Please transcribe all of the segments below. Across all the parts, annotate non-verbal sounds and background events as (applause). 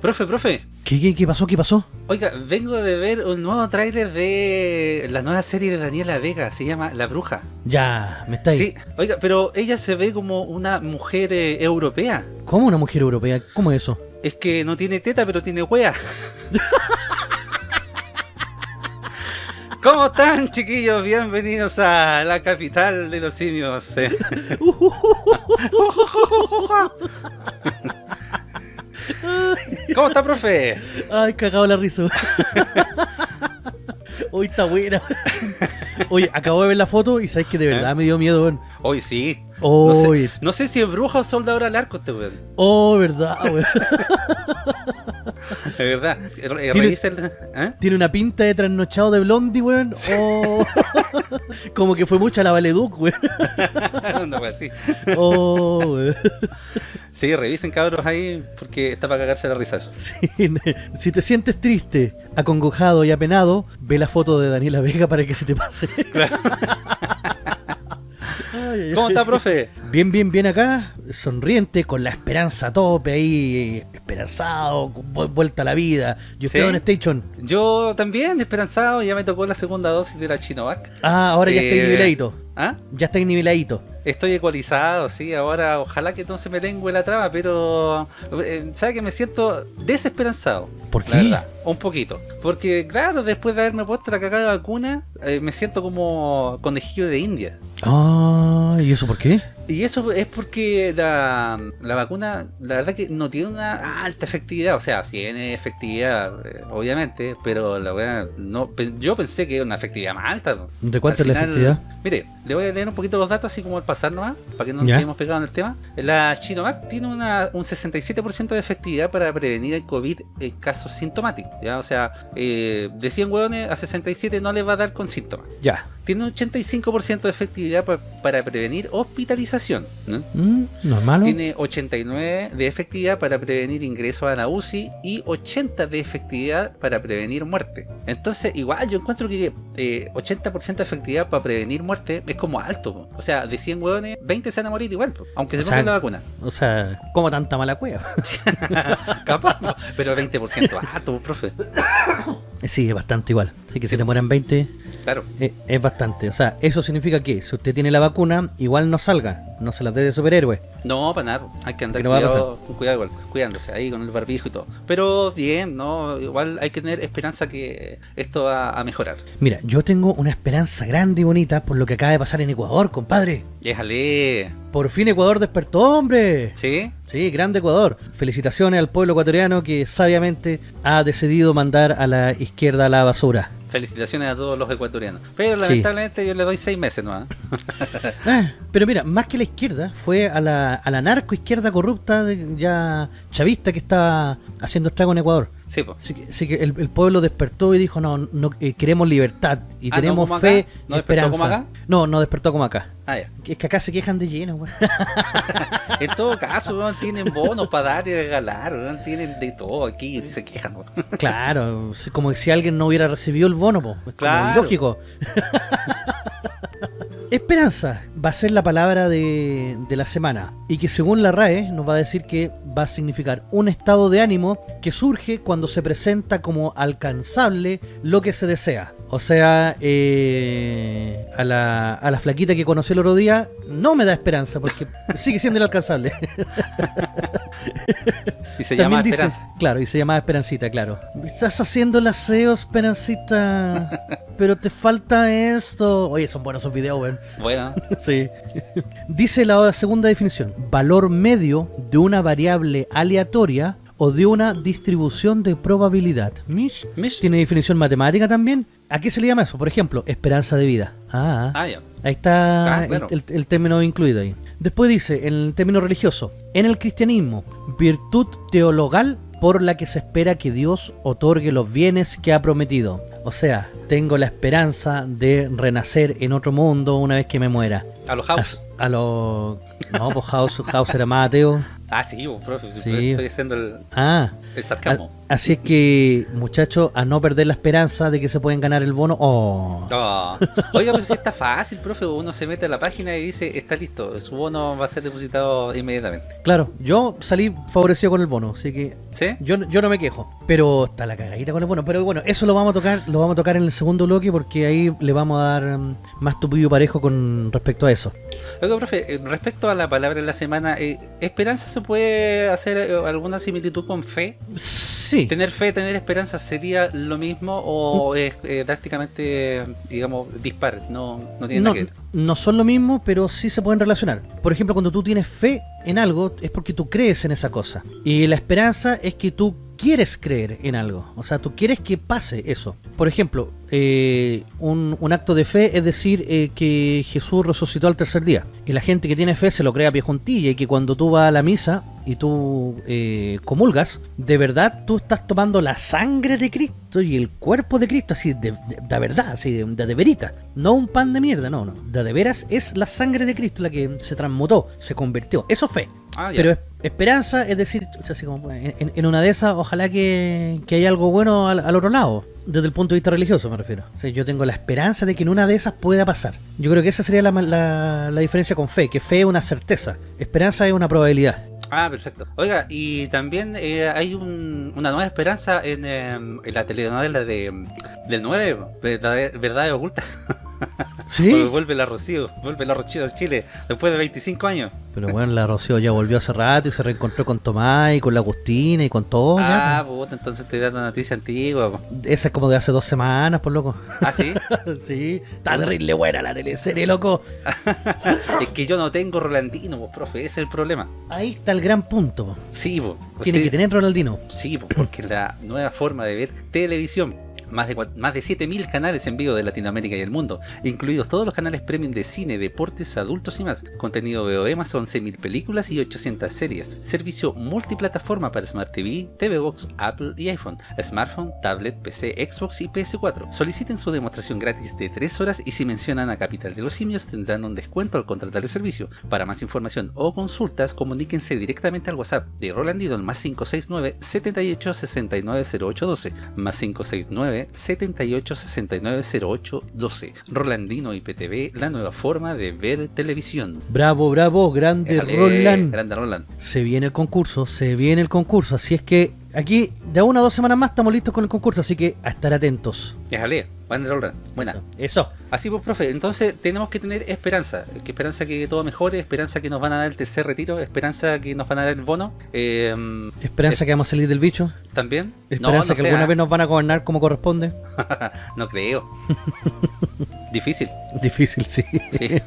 Profe, profe. ¿Qué, qué, qué pasó? ¿Qué pasó? Oiga, vengo de ver un nuevo tráiler de la nueva serie de Daniela Vega, se llama La Bruja. Ya, me está ahí. Sí, oiga, pero ella se ve como una mujer eh, europea. ¿Cómo una mujer europea? ¿Cómo es eso? Es que no tiene teta, pero tiene wea. (laughs) ¿Cómo están, chiquillos? Bienvenidos a la capital de los simios. (laughs) (laughs) eh. ¿Cómo está, profe? Ay, cagado la risa. Hoy está buena. Oye, acabo de ver la foto y sabes que de verdad me dio miedo, weón. Hoy sí. No sé, no sé si es bruja o soldador al arco este weón. oh, verdad, weón. (laughs) De verdad. Tiene-. ¿eh? Tiene una pinta de trasnochado de blondie, weón. Oh. (laughs) Como que fue mucha la Valeduc, weón. (laughs) Una wea así. Oh, weón. Sí, revisen cabros ahí porque está para cagarse la risa eso. Sí, Si te sientes triste, acongojado y apenado, ve la foto de Daniela Vega para que se te pase. (laughs) (laughs) Ay, ¿Cómo está, profe? Bien, bien, bien acá, sonriente, con la esperanza a tope ahí, esperanzado, vuelta a la vida. Yo Sí. estoy en Station. Yo también, esperanzado, ya me tocó la segunda dosis de la Chinovac. Ah, ahora ya estoy niveladito. ¿Ah? Ya estoy niveladito. Estoy ecualizado, sí, ahora ojalá que no se me lengue la trama, pero eh, ¿sabe que me siento desesperanzado? ¿Por La qué? verdad, un poquito. Porque claro, después de haberme puesto la cagada vacuna, eh, me siento como conejillo de India. Ah, ¿y eso por qué? Y eso es porque la, la vacuna, la verdad que no tiene una alta efectividad. O sea, tiene efectividad, eh, obviamente, pero la verdad, no, yo pensé que era una efectividad más alta. ¿no? ¿De cuánto es la efectividad? Mire, le voy a leer un poquito los datos así como al pasar nomás, para que no nos quedemos pegados en el tema. La Chinovac tiene una, un 67% de efectividad para prevenir el COVID en casos sintomáticos. ¿ya? O sea, eh, de 100 hueones a 67 no les va a dar con síntomas. Ya. Tiene un 85% de efectividad pa- para prevenir hospitalización. ¿No? Mm, ¿Normal? Tiene 89 de efectividad para prevenir ingreso a la UCI y 80 de efectividad para prevenir muerte. Entonces, igual yo encuentro que eh, 80% de efectividad para prevenir muerte es como alto. po. O sea, de 100 hueones, 20 se van a morir igual, po, aunque se pongan la vacuna. O sea, como tanta mala cueva. (laughs) Capaz, po, pero 20% alto, profe. (coughs) Sí, es bastante igual. Así que si te mueren 20, Claro. eh, es bastante. O sea, eso significa que si usted tiene la vacuna, igual no salga. No se las dé de superhéroe. No, para nada, hay que andar no cuidado, con cuidado cuidándose ahí con el barbijo y todo. Pero bien, no, igual hay que tener esperanza que esto va a mejorar. Mira, yo tengo una esperanza grande y bonita por lo que acaba de pasar en Ecuador, compadre. Déjale. Por fin Ecuador despertó, hombre. ¿Sí? Sí, grande Ecuador. Felicitaciones al pueblo ecuatoriano que sabiamente ha decidido mandar a la izquierda a la basura. Felicitaciones a todos los ecuatorianos. Pero Sí. lamentablemente yo le doy seis meses ¿no? (laughs) Ah, pero mira, más que la izquierda, fue a la, a la narco izquierda corrupta de- ya chavista que estaba haciendo estrago en Ecuador. Sí, pues. Así que, así que el, el pueblo despertó y dijo, no, no eh, queremos libertad y Ah, ¿no tenemos como fe y ¿No despertó esperanza. como acá? No, no despertó como acá. Ah, ya. Es que acá se quejan de lleno, güey. (laughs) En todo caso, weón, tienen bonos para dar y regalar, weón, tienen de todo aquí, se quejan. weón. (laughs) Claro, como si alguien no hubiera recibido el bono, po. Es como Claro. ilógico. (laughs) Esperanza va a ser la palabra de, de la semana y que según la RAE nos va a decir que va a significar un estado de ánimo que surge cuando se presenta como alcanzable lo que se desea. O sea, eh, a, la, a la flaquita que conocí el otro día no me da esperanza porque (laughs) sigue siendo inalcanzable. Y se llama dice- Esperanza. Claro, y se llamaba Esperancita, claro. Estás haciendo el aseo, Esperancita. (laughs) pero te falta esto. Oye, son buenos esos videos, weón. Bueno, (laughs) Sí. Dice la segunda definición: valor medio de una variable aleatoria o de una distribución de probabilidad. Mish. Mish. Tiene definición matemática también. ¿A qué se le llama eso? Por ejemplo, esperanza de vida. Ah, ah, ya. Ahí está Ah, claro. el, el- el término incluido ahí. Después dice, en el término religioso, en el cristianismo, virtud teologal por la que se espera que Dios otorgue los bienes que ha prometido. O sea, tengo la esperanza de renacer en otro mundo una vez que me muera. A los house. A, a lo... No, pues House, House era más ateo. Ah, sí, vos, profe, si Sí. por eso estoy haciendo el, Ah, el sarcasmo. a- así es que, muchachos, a no perder la esperanza de que se pueden ganar el bono. Oh. Oh. Oiga, pero si está fácil, profe, uno se mete a la página y dice, está listo, su bono va a ser depositado inmediatamente. Claro, yo salí favorecido con el bono, así que ¿Sí? yo, yo no me quejo. Pero está la cagadita con el bono. Pero bueno, eso lo vamos a tocar, lo vamos a tocar en el segundo bloque porque ahí le vamos a dar mm, más tupido parejo con respecto a eso. Oiga, profe, eh, respecto a la palabra de la semana, eh, ¿esperanza se puede hacer eh, alguna similitud con fe? Sí. ¿Tener fe, tener esperanza sería lo mismo o es eh, drásticamente, digamos, dispar? No, no tiene no, nada que ver. no son lo mismo, pero sí se pueden relacionar. Por ejemplo, cuando tú tienes fe en algo, es porque tú crees en esa cosa. Y la esperanza es que tú quieres creer en algo. O sea, tú quieres que pase eso. Por ejemplo, eh, un, un acto de fe es decir eh, que Jesús resucitó al tercer día. Y la gente que tiene fe se lo cree a pie juntilla y que cuando tú vas a la misa y tú eh, comulgas, de verdad tú estás tomando la sangre de Cristo y el cuerpo de Cristo, así de, de, de verdad, así de, de, verita. No un pan de mierda, no, no. De, de veras es la sangre de Cristo la que se transmutó, se convirtió. Eso es fe. Ah. Pero es- esperanza es decir, como, en, en- una de esas, ojalá que, que haya algo bueno al, al otro lado. Desde el punto de vista religioso me refiero. Yo tengo la esperanza de que en una de esas pueda pasar. Yo creo que esa sería la, la- la diferencia con fe, que fe es una certeza, esperanza es una probabilidad. Ah, perfecto. Oiga, y también eh, hay un- una nueva esperanza en, eh, en la telenovela de, del 9, Verdad, Verdades Ocultas. (laughs) ¿Sí? Vuelve la Rocío, vuelve la Rocío a Chile después de 25 años. Pero bueno, la Rocío ya volvió hace rato y se reencontró con Tomás y con la Agustina y con todo. ya, ah, puta, entonces estoy dando noticia antigua. po. pues. Esa es como de hace dos semanas, por loco. Ah, sí. (laughs) sí, está terrible buena la teleserie, loco. (laughs) es que yo no tengo Rolandino, pues, profe, ese es el problema. Ahí está el gran punto. po. Sí, po. Tiene Usted- que tener Ronaldino. Sí, po, porque la nueva forma de ver televisión. Más de, más de 7.000 canales en vivo de Latinoamérica y el mundo, incluidos todos los canales premium de cine, deportes, adultos y más. Contenido VOE más 11.000 películas y 800 series. Servicio multiplataforma para Smart TV, TV Box, Apple y iPhone, smartphone, tablet, PC, Xbox y PS4. Soliciten su demostración gratis de 3 horas y si mencionan a Capital de los Simios tendrán un descuento al contratar el servicio. Para más información o consultas, comuníquense directamente al WhatsApp de Rolandino al más 569 78 69 08 12 más 569 78 69 08 12 Rolandino IPTV, la nueva forma de ver televisión. Bravo, bravo, grande Roland. Grande Roland. Se viene el concurso, se viene el concurso. Así es que aquí, de una o dos semanas más, estamos listos con el concurso. Así que a estar atentos. Déjale, grande Roland. Buena. Eso. Eso. Así pues, profe, entonces tenemos que tener esperanza, que esperanza que todo mejore, esperanza que nos van a dar el tercer retiro, esperanza que nos van a dar el bono, eh, Esperanza que vamos a salir del bicho. también. Esperanza no, no que alguna vez nos van a gobernar como corresponde. (laughs) no creo. (laughs) Difícil, Difícil, sí. sí.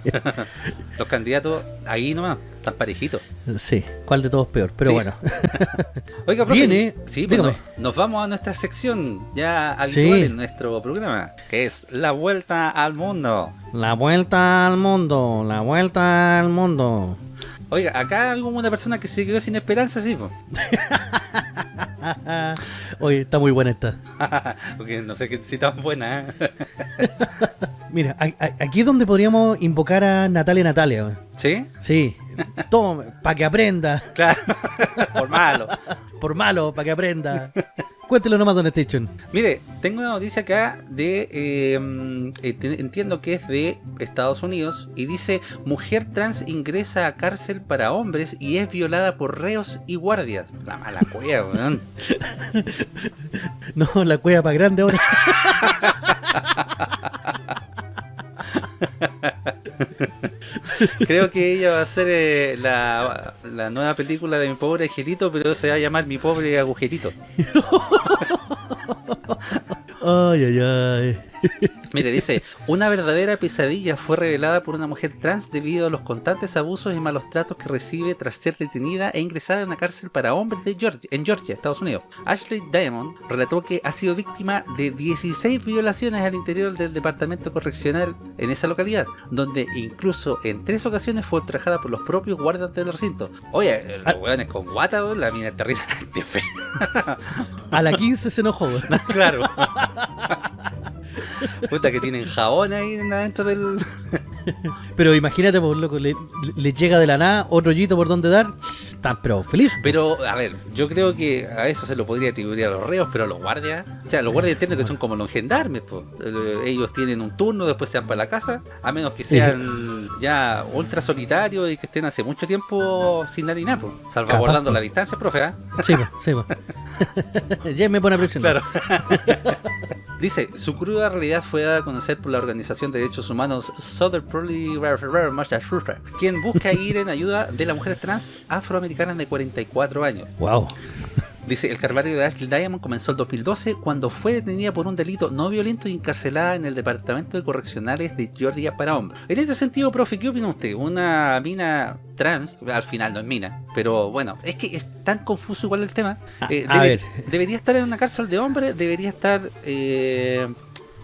(laughs) Los candidatos ahí nomás, están parejitos. Sí, ¿cuál de todos peor? Pero Sí. bueno. (laughs) Oiga, profe, Viene, sí, pues, no- nos vamos a nuestra sección ya habitual Sí. en nuestro programa, que es La Vuelta al Mundo. La vuelta al mundo, la vuelta al mundo. Oiga, acá hay una persona que se quedó sin esperanza, sí, pues. (laughs) Oye, está muy buena esta. (laughs) Porque no sé qué si tan buena, ¿eh? Mira, aquí es donde podríamos invocar a Natalia Natalia. ¿Sí? Sí, tome, para que aprenda. Claro, (laughs) por malo. Por malo, para que aprenda. Cuéntelo nomás, Don Station. Mire, tengo una noticia acá de, eh, eh, entiendo que es de Estados Unidos y dice, mujer trans ingresa a cárcel para hombres y es violada por reos y guardias. La mala cueva, weón. (laughs) No, la cueva para grande ahora. (laughs) (laughs) Creo que ella va a ser eh, la, la nueva película de mi pobre angelito, pero se va a llamar mi pobre agujerito. (laughs) Ay, ay, ay. Mire, dice, una verdadera pesadilla fue revelada por una mujer trans debido a los constantes abusos y malos tratos que recibe tras ser detenida e ingresada en una cárcel para hombres de Georgia, en Georgia, Estados Unidos. Ashley Diamond relató que ha sido víctima de 16 violaciones al interior del departamento correccional en esa localidad, donde incluso en tres ocasiones fue ultrajada por los propios guardias del recinto. Oye, los Ah. weones con guata, la mina fea. A la 15 se enojó. (laughs) claro. (laughs) Puta que tienen jabón ahí adentro del, Pero imagínate, pues, loco, le, le llega de la nada otro hoyito por donde dar, están pero feliz. Pero, a ver, yo creo que a eso se lo podría atribuir a los reos, pero a los guardias, o sea, los guardias entienden que son como los gendarmes, pues. Eh, ellos tienen un turno, después se van para la casa, a menos que sean (laughs) ya ultra solitarios y que estén hace mucho tiempo sin nadie nada, pues, salvaguardando Capaz, la distancia, profe, ¿ah? Sí, pues, sí, pues. (laughs) (laughs) ya me pone a presionar. Claro. Dice, su cruda realidad fue dada a conocer por la Organización de Derechos Humanos Southern Poly quien busca ir en ayuda de las mujeres trans afroamericanas de 44 años. Wow. Dice, el calvario de Ashley Diamond comenzó el 2012 cuando fue detenida por un delito no violento y encarcelada en el Departamento de Correccionales de Georgia para hombres. En este sentido, profe, ¿qué opina usted? Una mina trans, al final no es mina, pero bueno, es que es tan confuso igual el tema. Eh, a debe- ver. Debería estar en una cárcel de hombres, debería estar eh,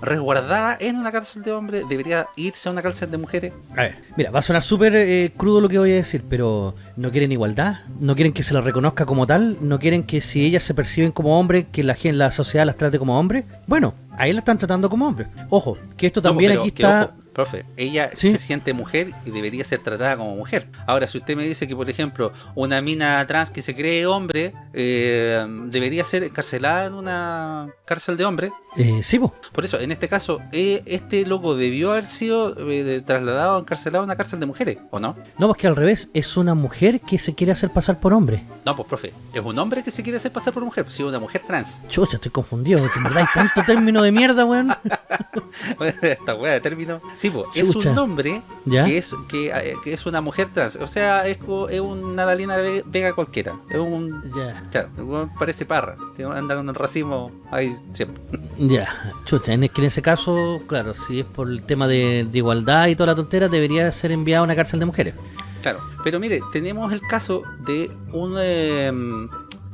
resguardada en una cárcel de hombres, debería irse a una cárcel de mujeres. A ver, mira, va a sonar súper eh, crudo lo que voy a decir, pero no quieren igualdad, no quieren que se la reconozca como tal, no quieren que si ellas se perciben como hombres, que la, la sociedad las trate como hombres. Bueno, ahí la están tratando como hombres. Ojo, que esto No, también pero aquí que, está... ojo, profe, ella Sí. se siente mujer y debería ser tratada como mujer. Ahora, si usted me dice que, por ejemplo, una mina trans que se cree hombre eh, debería ser encarcelada en una cárcel de hombres, Eh, sí, po. por eso, en este caso, eh, este loco debió haber sido eh, trasladado, encarcelado a una cárcel de mujeres, ¿o no? No, pues que al revés, es una mujer que se quiere hacer pasar por hombre. No, pues, profe, es un hombre que se quiere hacer pasar por mujer, pues, si es una mujer trans. Chucha, estoy confundido, verdad hay tanto término de mierda, weón. (laughs) Esta wea de término. Sí, es un hombre ¿Ya? que es que, eh, que es una mujer trans. O sea, es, es una Dalina Ve- Vega cualquiera. Es un. Ya, Claro, parece parra. Anda con el racismo ahí siempre. (laughs) ya. Chucha, en, es que en ese caso, claro, si es por el tema de, de igualdad y toda la tontera, debería ser enviado a una cárcel de mujeres. Claro. Pero mire, tenemos el caso de un. em,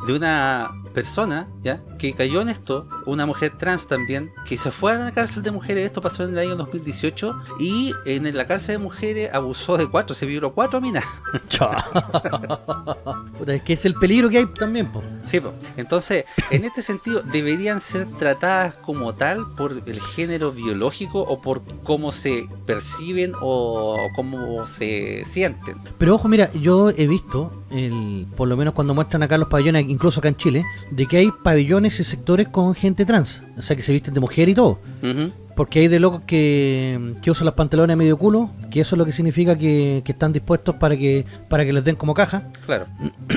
de una persona, ¿ya? Que cayó en esto, una mujer trans también, que se fue a la cárcel de mujeres, esto pasó en el año 2018, y en la cárcel de mujeres abusó de cuatro, se violó cuatro minas. (laughs) Chao. (laughs) Puta, es que es el peligro que hay también, po. Sí, po. entonces, en este sentido, ¿deberían ser tratadas como tal por el género biológico o por cómo se perciben o cómo se sienten? Pero ojo, mira, yo he visto, el, por lo menos cuando muestran acá los pabellones, incluso acá en Chile, de que hay pabellones y sectores con gente trans. O sea, que se visten de mujer y todo. Ujú. Porque hay de locos que, que usan los pantalones a medio culo, que eso es lo que significa que, que están dispuestos para que, para que les den como caja. Claro,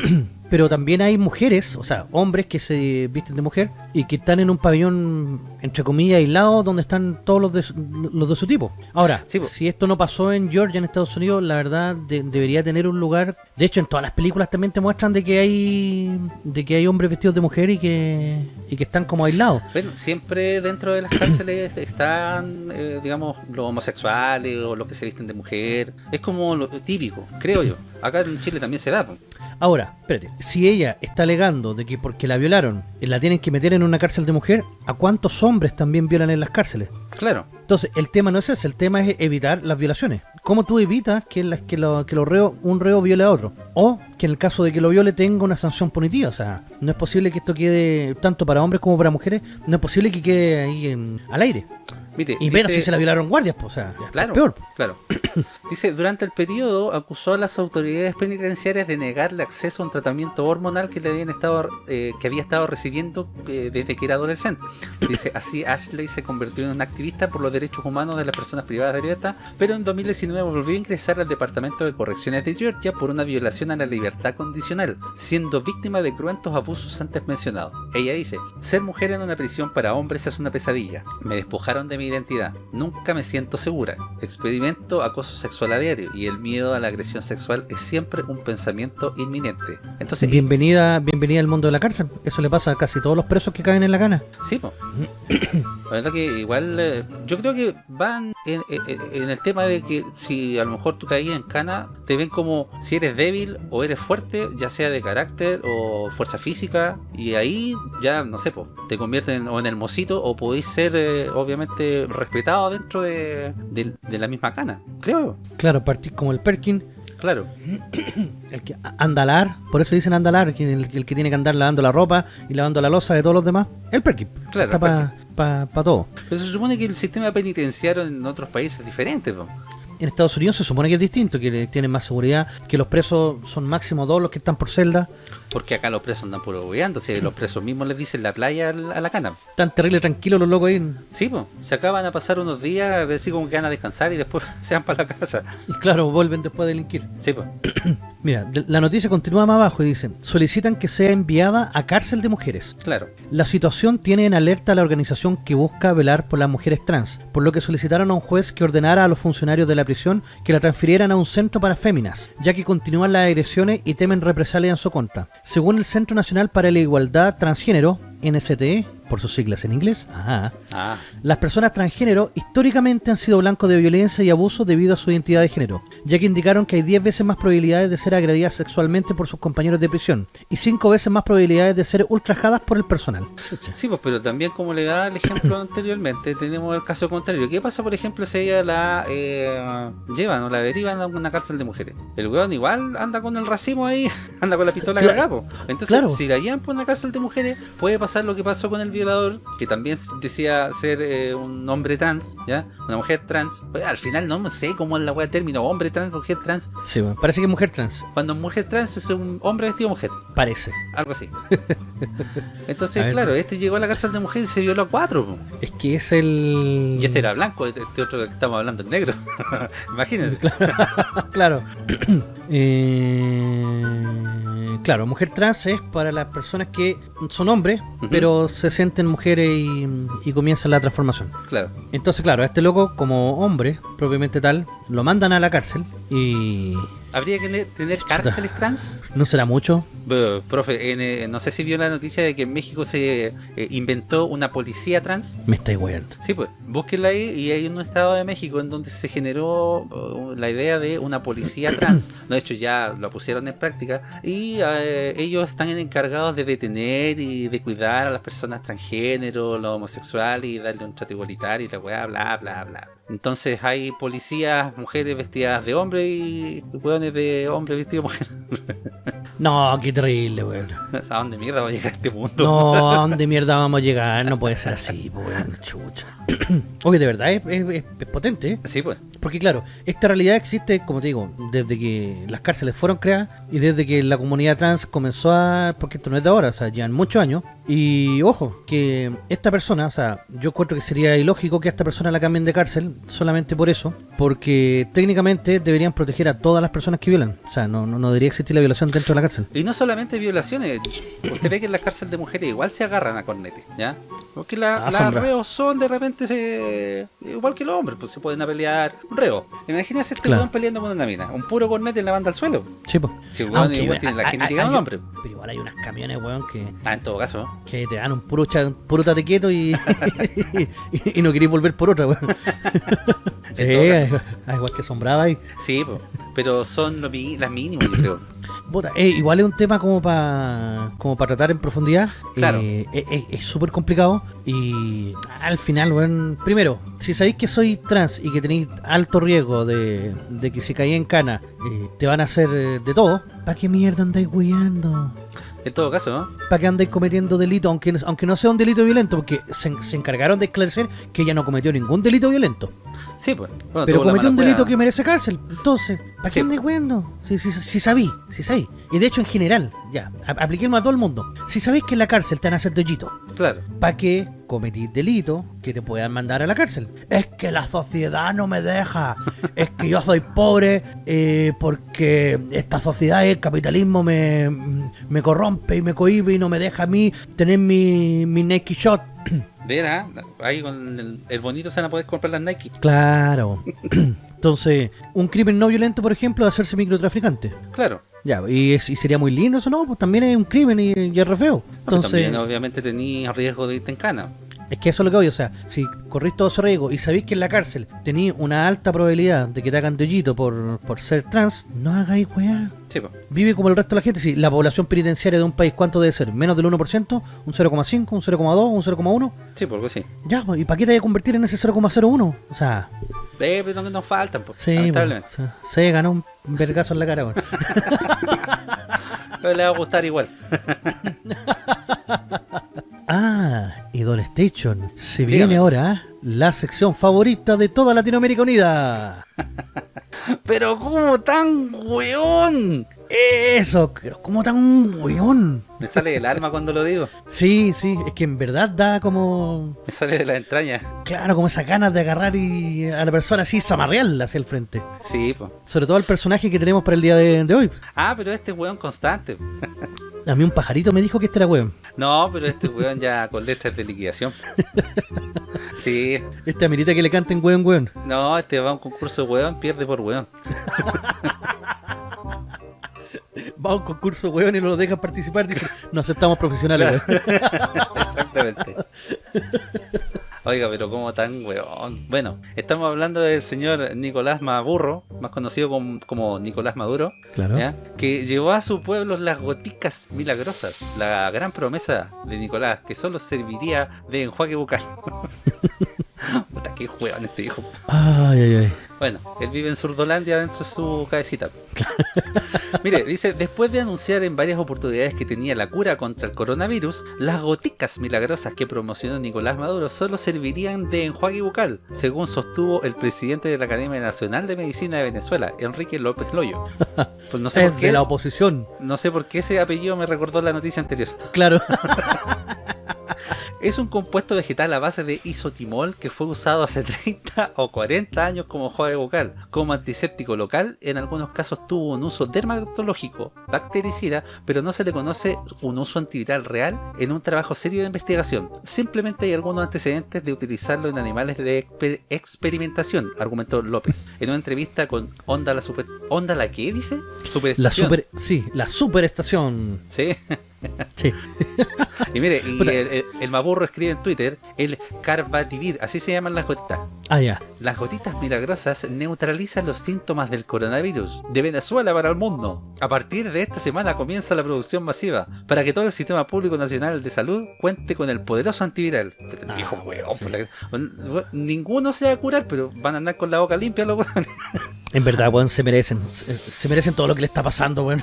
(clears throat) Pero también hay mujeres, o sea, hombres que se visten de mujer y que están en un pabellón, entre comillas, aislado, donde están todos los de, su- los de su tipo. Ahora, Sí, si esto no pasó en Georgia, en Estados Unidos, la verdad de- debería tener un lugar. De hecho, en todas las películas también te muestran de que hay de que hay hombres vestidos de mujer y que y que están como aislados. bueno, siempre dentro de las cárceles (coughs) están, eh, digamos, los homosexuales o los que se visten de mujer. Es como lo típico, creo yo. Acá en Chile también se da. Ahora, espérate, si ella está alegando de que porque la violaron la tienen que meter en una cárcel de mujer, ¿a cuántos hombres también violan en las cárceles? Claro, Entonces, el tema no es ese, el tema es evitar las violaciones. ¿Cómo tú evitas que, las, que, lo, que lo reo, un reo viole a otro? O que en el caso de que lo viole tenga una sanción punitiva. O sea, no es posible que esto quede, tanto para hombres como para mujeres, no es posible que quede ahí en, al aire. mire, Y menos si se la violaron guardias, pues, o sea, Claro, peor. claro. (coughs) Dice, durante el periodo acusó a las autoridades penitenciarias de negarle acceso a un tratamiento hormonal que le habían estado eh, que había estado recibiendo eh, desde que era adolescente. Dice, así Ashley se convirtió en una activista por los derechos humanos de las personas privadas de libertad, pero en 2019 volvió a ingresar al Departamento de Correcciones de Georgia por una violación a la libertad condicional, siendo víctima de cruentos abusos antes mencionados. Ella dice, ser mujer en una prisión para hombres es una pesadilla. Me despojaron de mi identidad. Nunca me siento segura. Experimento acoso sexual a diario y el miedo a la agresión sexual es siempre un pensamiento inminente. Entonces, Bienvenida, bienvenida al mundo de la cárcel. Eso le pasa a casi todos los presos que caen en la cana. Sí, po. (coughs) La verdad que igual eh, yo creo que van en, en- en el tema de que si a lo mejor tú caías en cana, te ven como si eres débil o eres fuerte, ya sea de carácter o fuerza física, y ahí ya, no sé, po, te convierten o en el mosito o podéis ser eh, obviamente respetado dentro de, de- de la misma cana, creo, Claro, partís como el Perkin, claro. (clears throat) el que andalar, por eso dicen andalar, el, el que tiene que andar lavando la ropa y lavando la losa de todos los demás, el Perkin. Claro, Está el para pa, pa todo. Pero se supone que el sistema penitenciario en otros países es diferente, po. en Estados Unidos se supone que es distinto, que tienen más seguridad, que los presos son máximo dos los que están por celda. Porque acá los presos andan puro bobeando, si los presos mismos les dicen la playa a la cana. Tan terrible tranquilos los locos ahí. Sí, pues, se acaban a pasar unos días, decir como que van a descansar y después (laughs) se van para la casa. Y claro, vuelven después de delinquir. Sí, pues. (clears throat) Mira, la noticia continúa más abajo y dice, solicitan que sea enviada a cárcel de mujeres. Claro. La situación tiene en alerta a la organización que busca velar por las mujeres trans, por lo que solicitaron a un juez que ordenara a los funcionarios de la prisión que la transfirieran a un centro para féminas, ya que continúan las agresiones y temen represalias en su contra. Según el Centro Nacional para la Igualdad Transgénero, NSTE, por sus siglas en inglés, ah. las personas transgénero históricamente han sido blancos de violencia y abuso debido a su identidad de género, ya que indicaron que hay 10 veces más probabilidades de ser agredidas sexualmente por sus compañeros de prisión y 5 veces más probabilidades de ser ultrajadas por el personal. Sí, pues, pero también como le da el ejemplo (clears throat) anteriormente, tenemos el caso contrario. ¿Qué pasa, por ejemplo, si ella la eh, llevan o la derivan a una cárcel de mujeres? El weón igual anda con el racismo ahí, (laughs) anda con la pistola claro, Entonces, si la llevan por una cárcel de mujeres, puede pasar lo que pasó con el violador, que también decía ser eh, un hombre trans, ¿ya? Una mujer trans. Pues, al final no sé cómo es la wea término, hombre trans, mujer trans. Sí, parece que es mujer trans. Cuando mujer trans es un hombre vestido mujer. Parece. Algo así. (laughs) Entonces, claro, este llegó a la cárcel de mujer y se violó a cuatro. Es que es el... Y este era blanco, este, este otro que estamos hablando es negro. (laughs) Imagínense. Claro. (laughs) claro. (clears throat) eh... Claro, mujer trans es para las personas que son hombres, pero se sienten mujeres y, comienzan la transformación. Claro. Entonces, claro, a este loco, como hombre, propiamente tal, lo mandan a la cárcel y ¿Habría que tener cárceles (laughs) trans? ¿No será mucho? profe, eh, no sé si vio la noticia de que en México se eh, inventó una policía trans. Me está igual. Sí, pues, búsquenla ahí y hay un estado de México en donde se generó uh, la idea de una policía (coughs) trans. de hecho, ya lo pusieron en práctica y eh, ellos están encargados de detener y de cuidar a las personas transgénero, los homosexuales y darle un trato igualitario y la weá, bla, bla, bla. Entonces hay policías, mujeres vestidas de hombre y weones de hombre vestidos de mujer. (laughs) No, qué terrible, weón. ¿A dónde mierda va a llegar este mundo? No, ¿a (laughs) dónde mierda vamos a llegar? No puede ser así, weón, chucha. (clears throat) Oye, de verdad es, es, potente, ¿eh? Sí, pues. Porque claro, esta realidad existe, como te digo, desde que las cárceles fueron creadas y desde que la comunidad trans comenzó a... Porque esto no es de ahora, o sea, llevan muchos años. Y ojo, que esta persona, o sea, yo encuentro que sería ilógico que a esta persona la cambien de cárcel solamente por eso, porque técnicamente deberían proteger a todas las personas que violan. O sea, no, no, no debería existir la violación dentro de la cárcel. Y no solamente violaciones, usted ve que en las cárceles de mujeres igual se agarran a cornete, ¿ya? Porque la, las reos son de repente se, igual que los hombres, pues se pueden a pelear. Un reo. Imagínese este claro. peleando con una mina. Un puro cornete en la banda al suelo. Sí, pues. Si weón igual tiene la genética de un hombre. Pero igual hay unos camiones, weón, que. Ah, en todo caso. Que te dan un puro, cha, puro tate quieto (laughs) y, y, no querés volver por otra, weón. (laughs) (laughs) sí, (laughs) igual que sombraba ahí. Sí, pues. Pero son lo, las mínimas, yo creo. Eh, igual es un tema como para como para tratar en profundidad. Claro. Eh, es súper complicado y al final, bueno, primero, si sabéis que soy trans y que tenéis alto riesgo de, de que si caí en cana eh, te van a hacer de todo, ¿para qué mierda andáis guiando? En todo caso, ¿no? ¿Para qué andáis cometiendo delito? Aunque, aunque no sea un delito violento, porque se, se encargaron de esclarecer que ella no cometió ningún delito violento. Sí, pues. pero cometió un delito que merece cárcel. Entonces, ¿para qué andáis weando? Si, si, si, sabí, si sabí. Y de hecho, en general, ya, apliquemos a todo el mundo. Si sabéis que en la cárcel te van a hacer claro. ¿para qué cometís delito que te puedan mandar a la cárcel? Es que la sociedad no me deja. (laughs) es que yo soy pobre eh, porque esta sociedad, el capitalismo me, me corrompe y me cohibe y no me deja a mí tener mi, mi Nike Shot (clears throat) Verá, ahí con el, bonito se van a poder comprar las Nike. Claro. (clears throat) Entonces, un crimen no violento, por ejemplo, es hacerse microtraficante. Claro. Ya, y, sería muy lindo eso, ¿no? Pues también es un crimen y, es re feo. Entonces, también obviamente tenía riesgo de irte en cana. Es que eso es lo que voy, o sea, si corrís todo ese riesgo y sabéis que en la cárcel tenéis una alta probabilidad de que te hagan dollito por, por ser trans, no hagáis weá. Sí, Vive como el resto de la gente. Si la población penitenciaria de un país, ¿cuánto debe ser? ¿Menos del 1%? ¿Un 0,5? ¿Un 0,2? ¿Un 0,1? Sí, porque sí. Ya, ¿y para qué te hay que convertir en ese 0,01? O sea... Eh, pero no nos faltan, pues, sí, lamentablemente. se ganó un vergazo en la cara, (laughs) pero le va a gustar igual. (laughs) Ah, y Station. Se viene ahora la sección favorita de toda Latinoamérica Unida. (laughs) Pero ¿cómo tan weón? Eso, pero como tan weón. Me sale del alma cuando lo digo. Sí, sí, es que en verdad da como... Me sale de la entraña. Claro, como esas ganas de agarrar y a la persona así zamarrearla hacia el frente. Sí, pues. Sobre todo al personaje que tenemos para el día de, de hoy. Ah, pero este es weón constante. A mí un pajarito me dijo que este era weón. No, pero este weón ya con letras de liquidación. (laughs) Sí. Este amerita que le canten weón, weón. No, este va a un concurso de weón, pierde por weón. (laughs) Va a un concurso weón y no lo dejan participar. Dice, no aceptamos profesionales, weón. (laughs) Exactamente. Oiga, pero como tan weón. Bueno, estamos hablando del señor Nicolás Maburro, más conocido como, como Nicolás Maduro, Claro. ¿ya? que llevó a su pueblo las goticas milagrosas, la gran promesa de Nicolás, que solo serviría de enjuague bucal. (laughs) Puta, qué weón este hijo. Ay, ay, ay. Bueno, él vive en Surdolandia dentro de su cabecita. (laughs) Mire, dice, después de anunciar en varias oportunidades que tenía la cura contra el coronavirus, las goticas milagrosas que promocionó Nicolás Maduro solo servirían de enjuague bucal, según sostuvo el presidente de la Academia Nacional de Medicina de Venezuela, Enrique López Loyo. (laughs) Pues no sé Es por de la oposición. no sé por qué ese apellido me recordó la noticia anterior. Claro. (laughs) Es un compuesto vegetal a base de isotimol que fue usado hace (laughs) 30 o 40 años como enjuague bucal. Como antiséptico local, en algunos casos tuvo un uso dermatológico, bactericida, pero no se le conoce un uso antiviral real en un trabajo serio de investigación. Simplemente hay algunos antecedentes de utilizarlo en animales de exper- experimentación, argumentó López. En una entrevista con Onda la Super... ¿Onda la qué dice? La Superestación. super, sí, la superestación. Sí. (laughs) (laughs) Sí. Y mire, y el, el- el Maburro escribe en Twitter, el Carbativir, así se llaman las gotitas. Ah, ya. Las gotitas milagrosas neutralizan los síntomas del coronavirus de Venezuela para el mundo. A partir de esta semana comienza la producción masiva para que todo el sistema público nacional de salud cuente con el poderoso antiviral. Ah, viejo weón, sí. por la- ninguno se va a curar, pero van a andar con la boca limpia los weones. (laughs) En verdad, weón, se merecen. Se, se merecen todo lo que le está pasando, weón.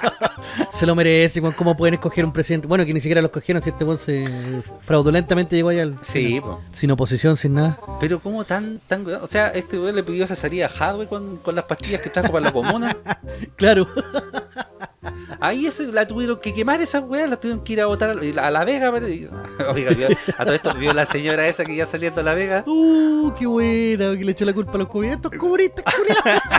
(laughs) se lo merecen, weón. ¿Cómo pueden escoger un presidente? Bueno, que ni siquiera lo escogieron si este weón se fraudulentamente llegó allá al- Sí, po. sin oposición, sin nada. pero como tan, tan? O sea, este weón le pidió cesaría a Hadwe con, con las pastillas que trajo para la comuna. (laughs) Claro. Ahí ese, la tuvieron que quemar esas weas, la tuvieron que ir a botar a la, a la Vega. (laughs) Oiga, vio- a todo esto vio la señora esa que ya saliendo a la Vega. Uh, qué buena, que le echó la culpa a los comunistas. Estos comunistas, culiados. (laughs)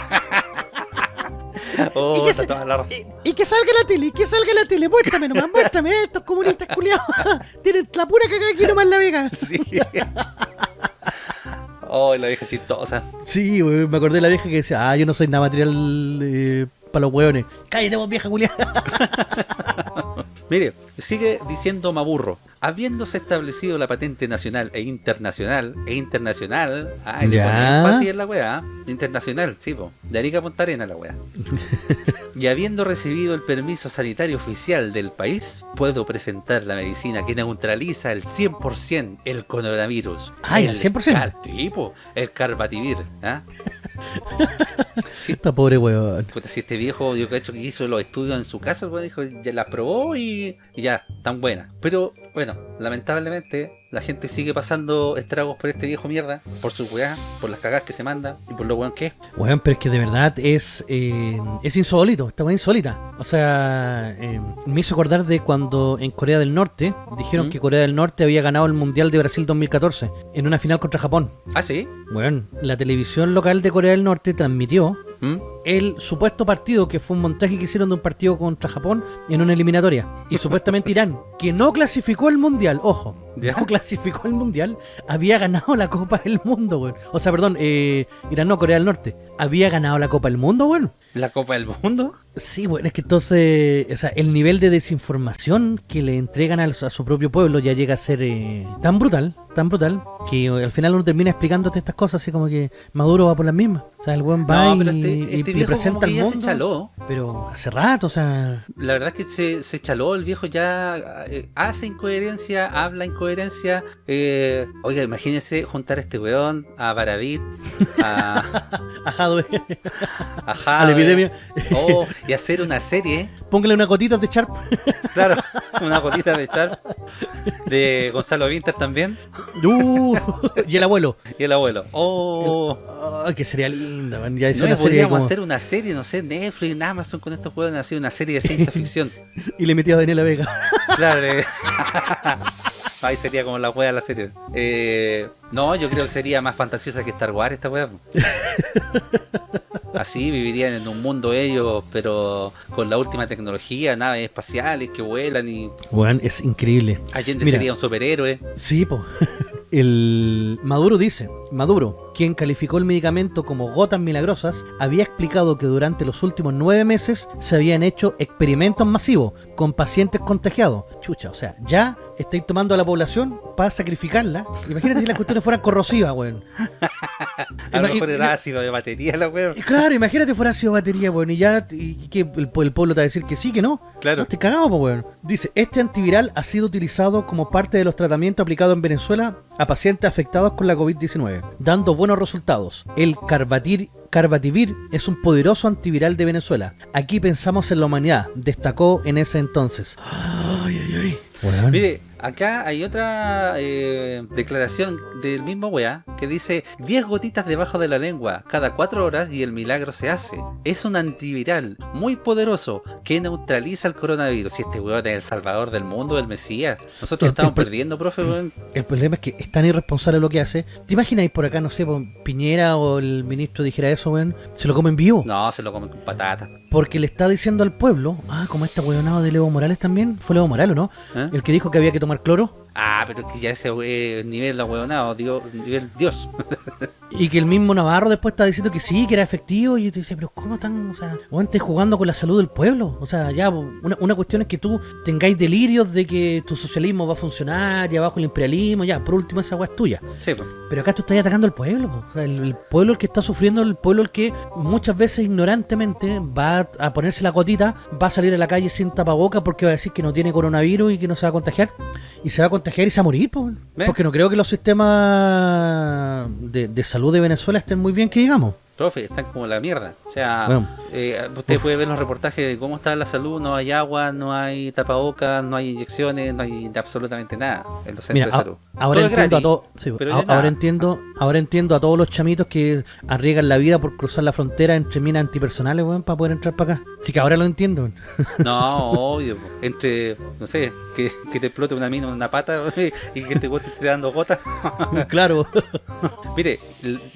Oh, ¿Y qué está se- toda la- Y, y que salga la tele, y que salga la tele. Muéstrame nomás, muéstrame. Estos comunistas culiados (laughs) tienen la pura cagada aquí nomás en la vega. Sí. Oh, la vieja chistosa. Sí, me acordé de la vieja que decía, ah, yo no soy nada material eh, para los hueones. Cállate vos, vieja culiada. (laughs) Mire, sigue diciendo Maburro. Habiéndose establecido la patente nacional e internacional, e internacional, ah, le énfasis en la weá, internacional, sí, po, de Arica a Punta Arena la weá. (laughs) y habiendo recibido el permiso sanitario oficial del país, puedo presentar la medicina que neutraliza el 100% el coronavirus. Ah, ¿el 100%? car- sí, po, el carbativir, ¿ah? (laughs) Sí, Esta pobre weón. Puta, si este viejo, yo cacho que hizo los estudios en su casa, weón dijo, ya las probó y, y ya, tan buenas. Pero, bueno, lamentablemente, la gente sigue pasando estragos por este viejo mierda, por su weá, por las cagadas que se manda y por lo weón que es. Weón, pero es que de verdad es eh, es insólito, esta weá insólita. O sea, eh, me hizo acordar de cuando en Corea del Norte dijeron ¿Mm? que Corea del Norte había ganado el Mundial de Brasil 2014 en una final contra Japón. Ah, sí. Weón, la televisión local de Corea del Norte transmitió ¿Mm? el supuesto partido, que fue un montaje que hicieron de un partido contra Japón en una eliminatoria. Y supuestamente Irán, (laughs) que no clasificó el mundial, ojo, ¿Ya? no clasificó el mundial, había ganado la Copa del Mundo. O sea, perdón, eh, Irán no, Corea del Norte, había ganado la Copa del Mundo, weón. La Copa del Mundo. Sí, bueno, es que entonces, o sea, el nivel de desinformación que le entregan al- a, su propio pueblo ya llega a ser eh, tan brutal, tan brutal, que al final uno termina explicándote estas cosas así como que Maduro va por las mismas. O sea, el buen va No, y, este, y- este y presenta al ya se mundo. chaló. Pero hace rato, o sea, La verdad es que se, se chaló, el viejo ya eh, hace incoherencia, habla incoherencia. Eh, oiga, imagínense juntar a este weón, a Baradit, a, ajado, (laughs) a a la epidemia. oh, y hacer una serie. Póngale una gotita de Sharp. Claro, (laughs) una gotita de Sharp. De Gonzalo Vinter también. Uh, y el abuelo. Y el abuelo. Oh. Ay, que sería linda, man. Ya No podríamos como- hacer una serie, no sé, Netflix, Amazon con estos juegos, así una serie de ciencia (laughs) ficción. Y le metía a Daniela Vega. Claro. eh. (laughs) Ahí sería como la wea de la serie. Eh, no, yo creo que sería más fantasiosa que Star Wars esta wea. (laughs) Así vivirían en un mundo ellos, pero con la última tecnología, naves espaciales que vuelan y Weón, es increíble. Allende Mira. sería un superhéroe. Sí, po. (laughs) El Maduro dice, Maduro, quien calificó el medicamento como gotas milagrosas, había explicado que durante los últimos nueve meses se habían hecho experimentos masivos con pacientes contagiados. Chucha, o sea, ya estáis tomando a la población para sacrificarla. Imagínate si las cuestiones fueran corrosivas, weón. (laughs) A lo mejor era ácido de batería la wea. y Claro, imagínate fuera sido batería, weón, y ya, y que el, el pueblo te va a decir que sí, que no. Claro. No, cagado, po, weón. Dice, este antiviral ha sido utilizado como parte de los tratamientos aplicados en Venezuela a pacientes afectados con la COVID-19, dando buenos resultados. El Carbatir Carbativir es un poderoso antiviral de Venezuela. Aquí pensamos en la humanidad, destacó en ese entonces. (gasps) Ay, ay, ay. Mire, acá hay otra eh, declaración del mismo weá que dice 10 gotitas debajo de la lengua cada 4 horas y el milagro se hace. Es un antiviral muy poderoso que neutraliza el coronavirus. Y este weón es el salvador del mundo, el Mesías. Nosotros El- estamos el perdiendo, profe, weón. El problema es que es tan irresponsable lo que hace. ¿Te imagináis por acá, no sé, Piñera o el ministro dijera eso, weón? Se lo comen vivo. No, se lo comen con patatas. Porque le está diciendo al pueblo, ah, como este huevonado de Evo Morales también, fue Evo Morales, ¿o no? ¿Eh? El que dijo que había que tomar cloro Ah, pero es que ya ese eh, nivel ahueonado, digo, nivel Dios. (laughs) y que el mismo Navarro después está diciendo que sí, que era efectivo y te dice, pero ¿cómo tan, o sea, estés jugando con la salud del pueblo? O sea, ya, una, una cuestión es que tú tengáis delirios de que tu socialismo va a funcionar y abajo el imperialismo, ya, por último esa weá es tuya. Sí, pues. Pero acá tú estás atacando al pueblo, po. o sea, el, el pueblo el que está sufriendo, el pueblo el que muchas veces ignorantemente va a, a ponerse la gotita, va a salir a la calle sin tapaboca porque va a decir que no tiene coronavirus y que no se va a contagiar. Y se va a contagiar y se va a morir, po. Porque no creo que los sistemas de, de salud de Venezuela estén muy bien, que digamos. Profe, están como la mierda. O sea, Bueno. eh, usted puede ver los reportajes de cómo está la salud, no hay agua, no hay tapabocas, no hay inyecciones, no hay absolutamente nada en los centros Mira, de salud. ahora Todo entiendo a gratis, nada. ahora entiendo, ahora entiendo a todos los chamitos que arriesgan la vida por cruzar la frontera entre minas antipersonales, weón, para poder entrar para acá. Así que ahora lo entiendo. weón. No, obvio. Entre, no sé, que, que te explote una mina en una pata y que te bote esté dando gotas. (laughs) claro. (laughs) Mire,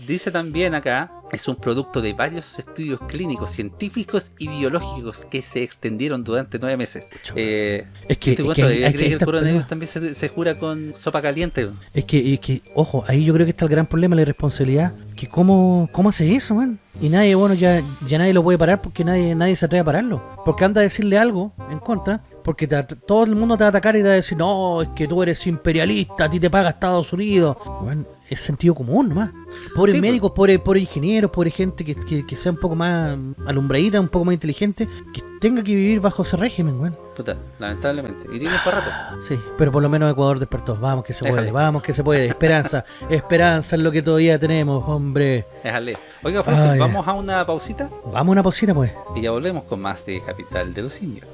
dice también acá, es un producto de varios estudios clínicos, científicos y biológicos que se extendieron durante nueve meses. Eh, Es que- ¿este es que hay que- cree que el coronavirus también se, se cura con sopa caliente? Es que, es que, ojo, ahí yo creo que está el gran problema, la irresponsabilidad. Que cómo, cómo hace eso, man. Y nadie, bueno, ya, ya nadie lo puede parar porque nadie, nadie se atreve a pararlo. Porque anda a decirle algo en contra, porque te todo el mundo te va a atacar y te va a decir, no, es que tú eres imperialista, a ti te paga Estados Unidos. Bueno, es sentido común nomás. Pobres Sí, pues. médicos, pobres, pobres ingenieros, pobre gente que, que, que sea un poco más alumbradita, un poco más inteligente, que tenga que vivir bajo ese régimen, weón. Puta, lamentablemente. Y tiene para rato. Sí, pero por lo menos Ecuador despertó. Vamos que se Déjale. puede, vamos que se puede. Esperanza, (laughs) esperanza es lo que todavía tenemos, hombre. Déjale. Oiga, profe, Ay. vamos a una pausita Vamos a una pausita, pues. y ya volvemos con más de Capital de los Simios.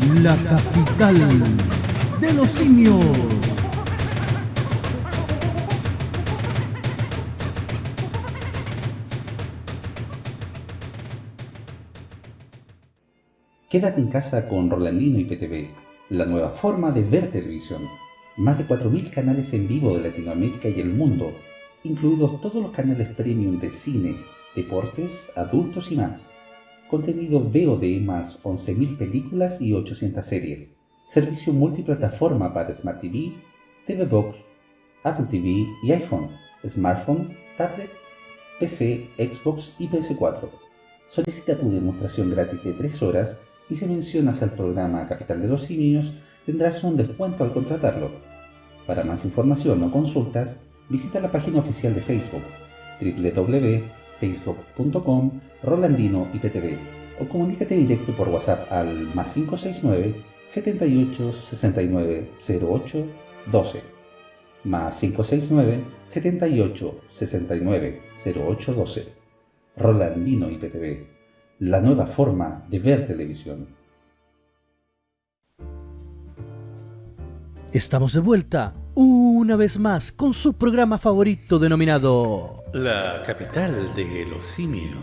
La capital de los simios. Quédate en casa con Rolandino y PTV, la nueva forma de ver televisión. Más de 4.000 canales en vivo de Latinoamérica y el mundo, incluidos todos los canales premium de cine, deportes, adultos y más. Contenido VOD más 11.000 películas y 800 series. Servicio multiplataforma para Smart TV, TV Box, Apple TV y iPhone, smartphone, tablet, PC, Xbox y PS4. Solicita tu demostración gratis de 3 horas y si mencionas al programa Capital de los Simios tendrás un descuento al contratarlo. Para más información o consultas, visita la página oficial de Facebook www.facebook.com Rolandino IPTV o comunícate directo por WhatsApp al más 569 78 69 08 12 más 569 78 69 08 12 Rolandino IPTV, la nueva forma de ver televisión. Estamos de vuelta una vez más con su programa favorito denominado La capital de los simios.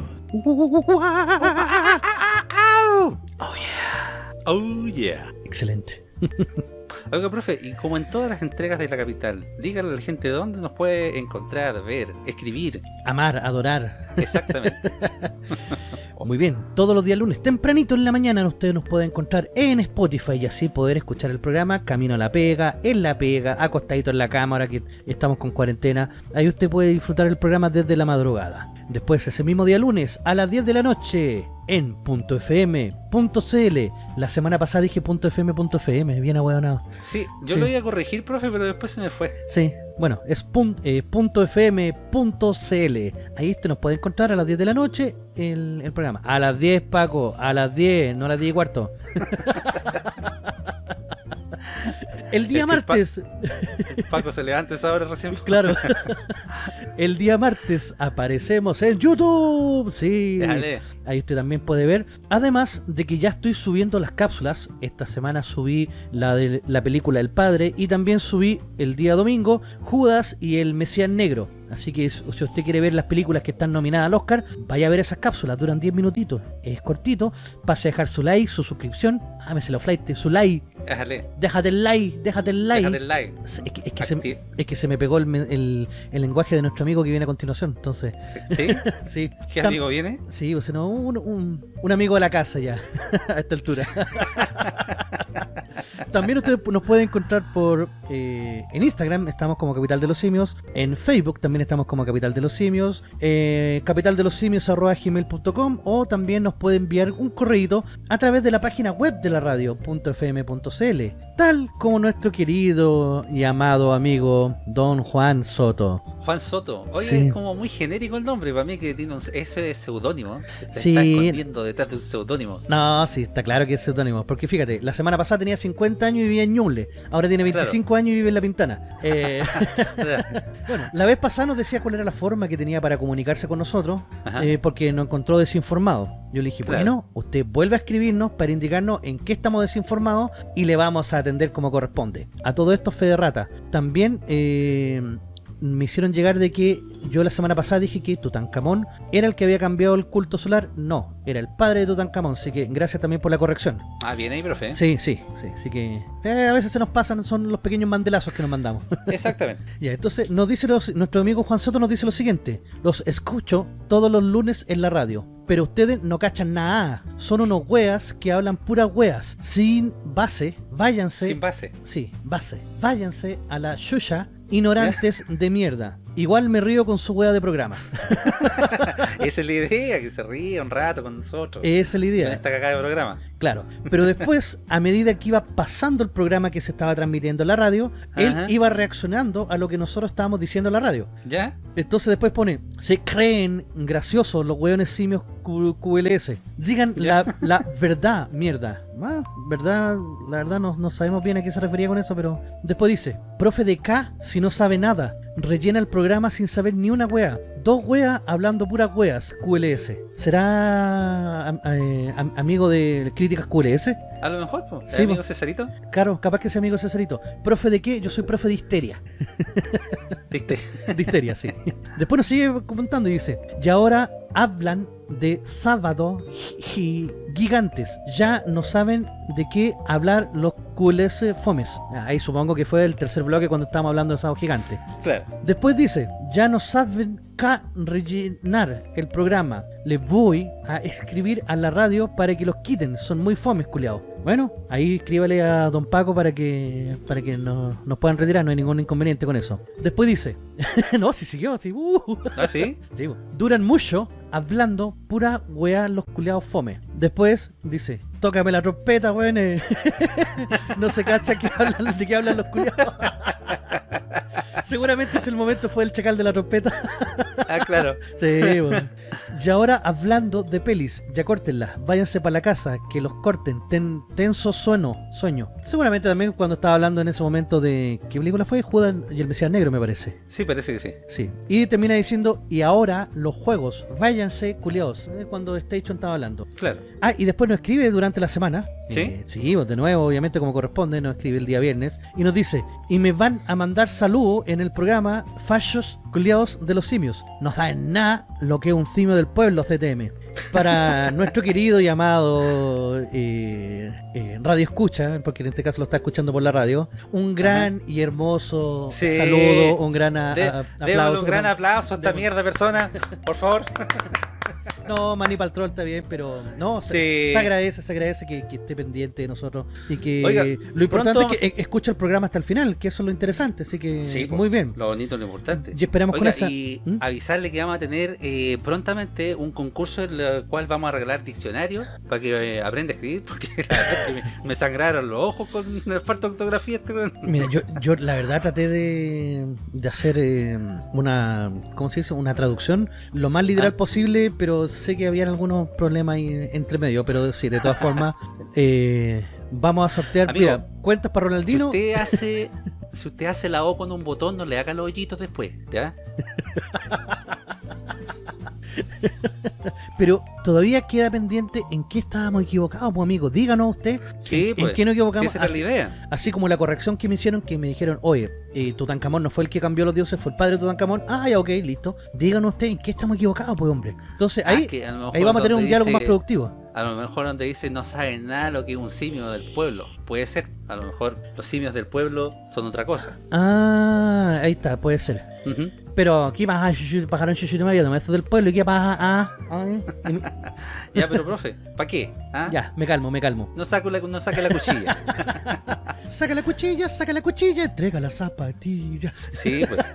Oh yeah. Oh yeah. Excelente. (laughs) Oiga, profe, y como en todas las entregas de la capital, dígale a la gente dónde nos puede encontrar, ver, escribir. Amar, adorar. Exactamente. (laughs) Muy bien, todos los días lunes, tempranito en la mañana, ustedes nos pueden encontrar en Spotify y así poder escuchar el programa Camino a la Pega, en la Pega, acostadito en la cámara que estamos con cuarentena. Ahí usted puede disfrutar el programa desde la madrugada. Después, ese mismo día lunes, a las 10 de la noche, en .fm.cl. La semana pasada dije .fm.fm, bien ahueonado. Sí, yo Sí. lo iba a corregir, profe, pero después se me fue. Sí, bueno, es eh, .fm.cl. Ahí usted nos puede encontrar a las 10 de la noche el, el programa. A las 10, Paco, a las 10, no a las 10 y cuarto. (laughs) el día Es Pa- martes, Paco se levanta esa hora recién. claro. (laughs) el día martes aparecemos en YouTube. Sí. Ahí usted también puede ver. Además de que ya estoy subiendo las cápsulas. Esta semana subí la de la película El Padre y también subí el día domingo Judas y el Mesías Negro. Así que si usted quiere ver las películas que están nominadas al Oscar, vaya a ver esas cápsulas. Duran 10 minutitos. Es cortito. Pase a dejar su like, su suscripción. Ah, me se lo flight, su like. Déjale. Déjate el like, déjate el like. Déjale el like. Es que, es que se, Acti- es que se me pegó el, el- el lenguaje de nuestro amigo que viene a continuación. Entonces, ¿Sí? (laughs) sí. ¿Qué Tam- amigo viene? Sí, o sea, no, un, un- un amigo de la casa ya, (laughs) a esta altura. (laughs) También ustedes nos pueden encontrar por eh, en Instagram, estamos como Capital de los Simios, en Facebook también estamos como Capital de los Simios, eh, capitaldelosimios.gmail.com o también nos puede enviar un correo a través de la página web de la radio, .fm.cl, tal como nuestro querido y amado amigo Don Juan Soto. Juan Soto. Oye, Sí. es como muy genérico el nombre. Para mí que tiene un, ese es seudónimo. Se Sí. está escondiendo detrás de un seudónimo. No, sí, está claro que es seudónimo. Porque fíjate, la semana pasada tenía 50 años y vivía en Ñuble. Ahora tiene 25 años y vive en La Pintana. Eh, (laughs) (laughs) bueno, la vez pasada nos decía cuál era la forma que tenía para comunicarse con nosotros. Eh, porque nos encontró desinformado. Yo le dije, Claro. bueno, usted vuelve a escribirnos para indicarnos en qué estamos desinformados y le vamos a atender como corresponde. A todo esto, Fede Rata. También eh, me hicieron llegar de que yo la semana pasada dije que Tutankamón era el que había cambiado el culto solar. No, era el padre de Tutankamón. Así que gracias también por la corrección. Ah, bien ahí, profe. Sí, sí, sí. Así que eh, a veces se nos pasan, son los pequeños mandelazos que nos mandamos. (laughs) Exactamente. Ya, entonces nos dice los- nuestro amigo Juan Soto nos dice lo siguiente: Los escucho todos los lunes en la radio, pero ustedes no cachan nada. Son unos weas que hablan puras weas, sin base. Váyanse. Sin base. Sí, base. Váyanse a la Shusha, ignorantes de mierda. Igual me río con su wea de programa. (laughs) Esa es la idea, que se ríe un rato con nosotros. Esa es la Con idea. esta cagada de programa. Claro, pero después, a medida que iba pasando el programa que se estaba transmitiendo en la radio, él iba reaccionando a lo que nosotros estábamos diciendo en la radio. ¿Ya? Entonces después pone, se creen graciosos los hueones simios Q- QLS. Digan la, la verdad, mierda. Ah, verdad, la verdad no, no sabemos bien a qué se refería con eso, pero después dice, profe de K, si no sabe nada, rellena el programa sin saber ni una wea. Dos weas hablando puras weas, QLS. ¿Será am- eh, am- amigo de críticas QLS? A lo mejor, pues. Sí, amigo po. Cesarito. Claro, capaz que sea amigo Cesarito. ¿Profe de qué? Yo soy profe de histeria. (laughs) ¿Viste? (laughs) De histeria, sí. Después nos sigue comentando y dice, y ahora hablan de sábado gi- gigantes. Ya no saben de qué hablar los QLS fomes. Ah, Ahí supongo que fue el tercer bloque cuando estábamos hablando de sábado gigante. Claro. Después dice, ya no saben qué rellenar el programa. Les voy a escribir a la radio para que los quiten. Son muy fomes, culiados. Bueno, ahí escríbale a don Paco para que para que no- nos puedan retirar. No hay ningún inconveniente con eso. Después dice, (laughs) no, si siguió así. uh. ¿Ah, sí? (laughs) Sí, bo. duran mucho hablando pura weá los culiados fome. Después dice, tócame la trompeta, weón. eh". (laughs) no se cacha que hablan, de qué hablan los culiados. Seguramente ese momento fue el chacal de la trompeta. (laughs) Ah, claro. Sí, bueno. Y ahora hablando de pelis, ya córtenlas, váyanse para la casa, que los corten, ten tenso sueño, sueño. Seguramente también cuando estaba hablando en ese momento de ¿qué película fue? Judas y el Mesías Negro me parece. Sí, parece que sí. Sí. Y termina diciendo, y ahora los juegos, váyanse culiados, eh, cuando Station estaba hablando. Claro. Ah, y después nos escribe durante la semana. ¿Sí? Eh, sí, pues, de nuevo, obviamente como corresponde, nos escribe el día viernes. Y nos dice, y me van a mandar saludo en el programa Fallos Culiados de los Simios. No saben nada lo que es un simio del pueblo, CTM. Para (laughs) nuestro querido y amado eh, eh, Radio Escucha, porque en este caso lo está escuchando por la radio, un gran y hermoso Sí. saludo, un gran a- De- aplauso. un gran aplauso a esta mierda persona, por favor. (laughs) No, Manny Paltrol está bien, pero no, se, Sí. se agradece, se agradece que, que esté pendiente de nosotros y que Oiga, lo importante es que e- escucha el programa hasta el final, que eso es lo interesante, así que Sí, po, muy bien. Lo bonito, lo importante. Y esperamos con Oiga, esa... y ¿Mm? avisarle que vamos a tener eh, prontamente un concurso en el cual vamos a regalar diccionarios para que eh, aprenda a escribir, (laughs) porque la verdad que me, me sangraron los ojos con la falta de ortografía. Este. Mira, yo, yo la verdad traté de, de hacer eh, una, ¿cómo se dice? Una traducción lo más literal Ah. posible, pero sé que habían algunos problemas ahí entre medio, pero sí, de todas formas, eh, vamos a sortear, Amigo, mira, cuentas para Si Ronaldino. usted hace (laughs) si usted hace la O con un botón, no le haga los hoyitos después, ¿ya? (laughs) Pero todavía queda pendiente en qué estábamos equivocados, pues amigo. Díganos usted Sí, en, pues. en qué nos Si equivocamos. esa era la así, idea. así como la corrección que me hicieron, que me dijeron, oye, eh, Tutankamón no fue el que cambió los dioses, fue el padre de Tutankamón. Ah, ya, ok, listo. Díganos usted en qué estamos equivocados, pues hombre. Entonces Ah, ahí, que a ahí vamos a tener un diálogo más productivo. A lo mejor donde dice no sabe nada lo que es un simio del pueblo. Puede ser. A lo mejor los simios del pueblo son otra cosa. Ah, ahí está, puede ser. Pero, ¿qué pasa? Pajaron María, no del pueblo, ¿y qué pasa? Ah, ah, (laughs) y me- Ya, pero profe, ¿para qué? ¿Ah? ya, me calmo, me calmo. No, saco la, no saque la cuchilla. (laughs) Saca la cuchilla, saca la cuchilla, entrega la zapatilla. Sí, pues. (laughs)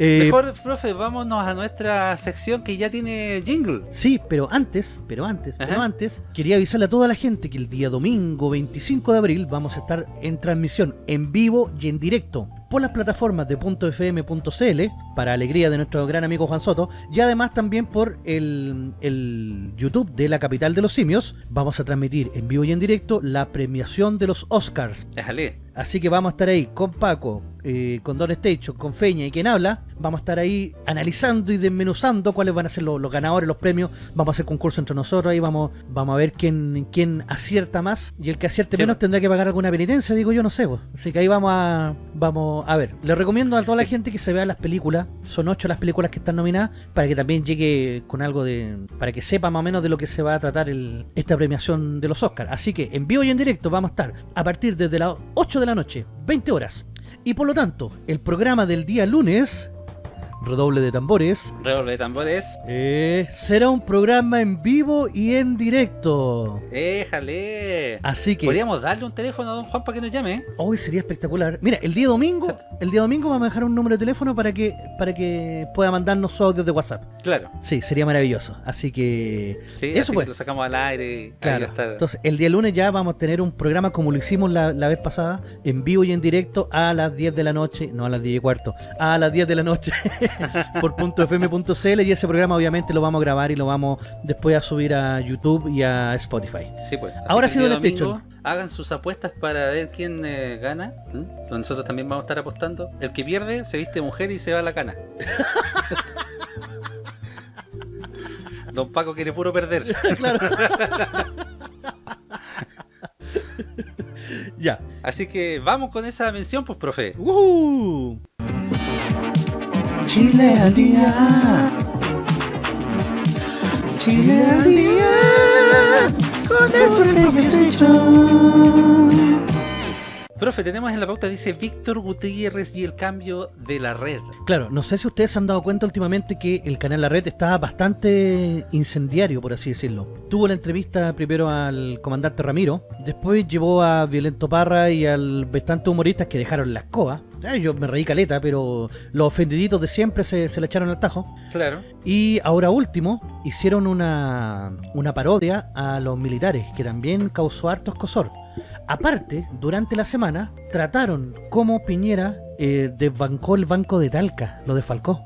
Eh, Mejor, profe, vámonos a nuestra sección que ya tiene jingle. Sí, pero antes, pero antes, pero antes, quería avisarle a toda la gente que el día domingo 25 de abril vamos a estar en transmisión en vivo y en directo por las plataformas de .fm.cl para alegría de nuestro gran amigo Juan Soto y además también por el, el YouTube de la capital de los simios vamos a transmitir en vivo y en directo la premiación de los Oscars Déjale. Así que vamos a estar ahí con Paco, eh, con Don Station, con Feña y quien habla. Vamos a estar ahí analizando y desmenuzando cuáles van a ser los, los ganadores, los premios. Vamos a hacer concurso entre nosotros ahí. Vamos, vamos a ver quién, quién acierta más. Y el que acierte Sí, menos tendrá que pagar alguna penitencia, digo yo, no sé. pues. Así que ahí vamos a, vamos a ver. Les recomiendo a toda la gente que se vea las películas. Son ocho las películas que están nominadas. Para que también llegue con algo de. Para que sepa más o menos de lo que se va a tratar el, esta premiación de los Oscars. Así que en vivo y en directo vamos a estar a partir desde las 8 de la noche, 20 horas. Y por lo tanto, el programa del día lunes, redoble de tambores, Redoble de tambores. eh, será un programa en vivo y en directo. Déjale. Así que Podríamos darle un teléfono a don Juan para que nos llame. hoy sería espectacular. Mira, el día domingo, el día domingo vamos a dejar un número de teléfono para que para que pueda mandarnos su audios de WhatsApp. Claro. Sí, sería maravilloso. Así que Sí, Eso así pues. que lo sacamos al aire. Claro, estar. entonces el día lunes ya vamos a tener un programa como lo hicimos la, la vez pasada, en vivo y en directo a las 10 de la noche, no a las 10 y cuarto, a las 10 de la noche (laughs) (laughs) por .fm.cl y ese programa obviamente lo vamos a grabar y lo vamos después a subir a YouTube y a Spotify. Sí, pues. Así Ahora sí, don Station. Hagan sus apuestas para ver quién eh, gana. Nosotros también vamos a estar apostando. El que pierde se viste mujer y se va a la cana. (laughs) Don Paco quiere puro perder. (laughs) Ya. Así que vamos con esa mención, pues, profe. ¡Woohoo! Chile al día. Chile al día. Con el Station. Profe, tenemos en la pauta, dice Víctor Gutiérrez y el cambio de la red. Claro, no sé si ustedes se han dado cuenta últimamente que el canal La Red está bastante incendiario, por así decirlo. Tuvo la entrevista primero al comandante Ramiro, después llevó a Violento Parra y al bastante humoristas que dejaron la escoba. Yo me reí caleta, pero los ofendiditos de siempre se, se le echaron al tajo. Claro. Y ahora último, hicieron una, una parodia a los militares, que también causó harto escosor. Aparte, durante la semana, trataron cómo Piñera eh, desbancó el banco de Talca, lo desfalcó.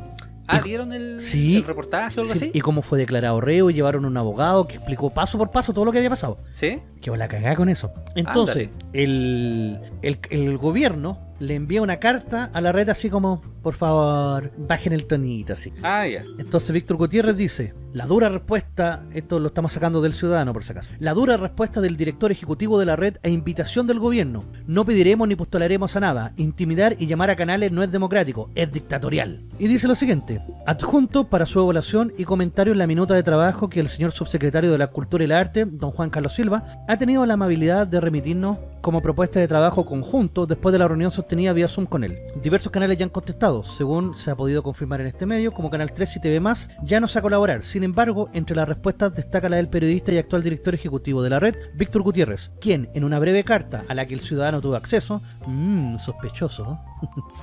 Ah, Y- ¿vieron el, Sí. el reportaje o algo Sí, así? y cómo fue declarado reo y llevaron un abogado que explicó paso por paso todo lo que había pasado. ¿Sí? Que la cagá con eso. Entonces, el, el, el gobierno le envía una carta a la red así como, por favor, bajen el tonito así. Ah, ya. Entonces Víctor Gutiérrez dice, la dura respuesta, esto lo estamos sacando del ciudadano por si acaso, la dura respuesta del director ejecutivo de la red a invitación del gobierno. No pediremos ni postularemos a nada. Intimidar y llamar a canales no es democrático, es dictatorial. Y dice lo siguiente, adjunto para su evaluación y comentario en la minuta de trabajo que el señor subsecretario de la Cultura y el Arte, don Juan Carlos Silva, ha tenido la amabilidad de remitirnos como propuesta de trabajo conjunto después de la reunión sostenida vía Zoom con él. Diversos canales ya han contestado, según se ha podido confirmar en este medio, como Canal 3 y TV ya no se a colaborar. Sin embargo, entre las respuestas destaca la del periodista y actual director ejecutivo de la red, Víctor Gutiérrez, quien, en una breve carta a la que el ciudadano tuvo acceso, mmm, sospechoso,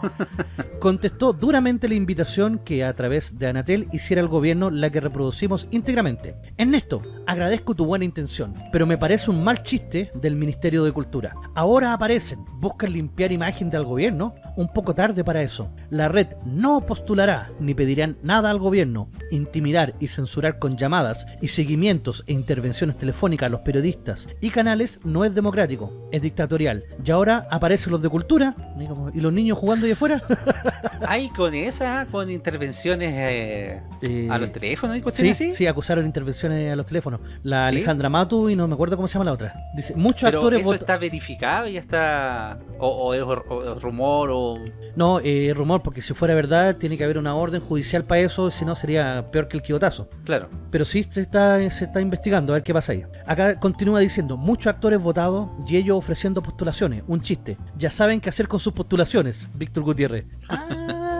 (laughs) contestó duramente la invitación que a través de Anatel hiciera el gobierno la que reproducimos íntegramente. Ernesto, agradezco tu buena intención, pero me parece un mal chiste del Ministerio de Cultura. Ahora aparecen, buscan limpiar imagen del gobierno, un poco tarde para eso. La red no postulará ni pedirán nada al gobierno. Intimidar y censurar con llamadas y seguimientos e intervenciones telefónicas a los periodistas y canales no es democrático, es dictatorial. Y ahora aparecen los de cultura y los niños jugando ahí afuera. (laughs) Ahí con esa, con intervenciones eh, Eh, a los teléfonos y Sí, cuestiones así. sí, acusaron intervenciones a los teléfonos. La ¿Sí? Alejandra Matu y no me acuerdo cómo se llama la otra. Dice, muchos Pero actores eso está verificado, ya está. O, o es, o rumor, o. No, eh, rumor, porque si fuera verdad tiene que haber una orden judicial para eso, si no sería peor que el quijotazo. Claro. Pero sí se está, se está investigando, a ver qué pasa ahí. Acá continúa diciendo, muchos actores votados y ellos ofreciendo postulaciones. Un chiste. Ya saben qué hacer con sus postulaciones, Víctor Gutiérrez.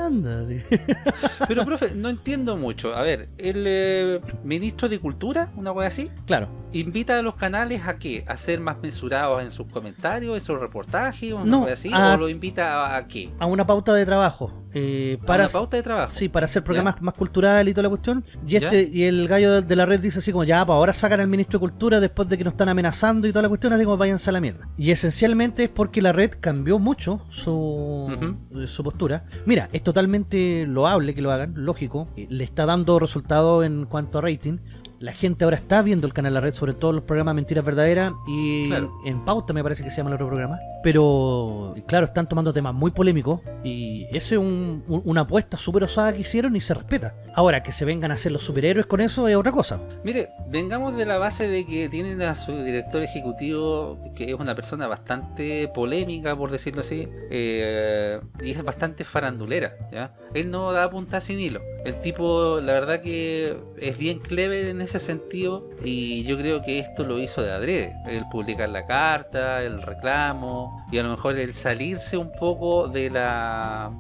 Anda, (laughs) Pero, profe, no entiendo mucho. A ver, el eh, ministro de Cultura, una cosa así, claro. invita a los canales a qué? ¿A ser más mensurados en sus comentarios, en sus reportajes, una No, así? a- ¿O lo invita a, a qué? A una pauta de trabajo. Eh, ¿A para una pauta de trabajo? Sí, para hacer programas más cultural y toda la cuestión. Y ¿Ya? este y el gallo de la red dice así como, ya, pues ahora sacan al ministro de Cultura después de que nos están amenazando y toda la cuestión, así como váyanse a la mierda. Y esencialmente es porque la red cambió mucho su, su postura. Mira, es totalmente loable que lo hagan, lógico. eh, Le está dando resultados en cuanto a rating. La gente ahora está viendo el canal La Red, sobre todo los programas Mentiras Verdaderas y Claro. en Pauta me parece que se llama el otro programa. Pero, claro, están tomando temas muy polémicos y esa es un- un- una apuesta súper osada que hicieron y se respeta. Ahora, que se vengan a hacer los superhéroes con eso es otra cosa. Mire, vengamos de la base de que tienen a su director ejecutivo, que es una persona bastante polémica, por decirlo así, eh, y es bastante farandulera, ¿ya? Él no da punta sin hilo. El tipo, la verdad que es bien clever en ese sentido, y yo creo que esto lo hizo de adrede. El publicar la carta, el reclamo, y a lo mejor el salirse un poco de la,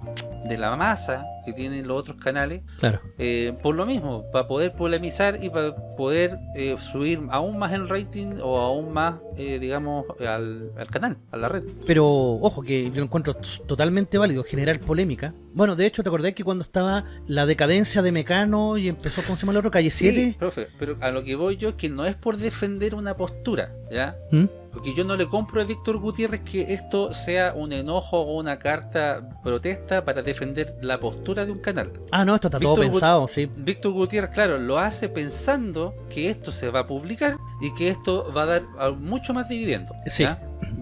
de la masa que tienen los otros canales, Claro. eh, por lo mismo, para poder polemizar y para poder eh, subir aún más el rating o aún más, eh, digamos, al, al canal, a la red. Pero, ojo, que yo lo encuentro totalmente válido generar polémica. Bueno, de hecho, ¿te acordás que cuando estaba la decadencia de Mecano y empezó, ¿cómo se llama el otro? Calle 7? Sí, profe, pero a lo que voy yo es que no es por defender una postura, ¿ya? ¿Mm? Porque yo no le compro a Víctor Gutiérrez que esto sea un enojo o una carta protesta para defender la postura de un canal. Ah, no, esto está todo Gut- pensado, sí. Víctor Gutiérrez, claro, lo hace pensando que esto se va a publicar y que esto va a dar mucho más dividendo. Sí.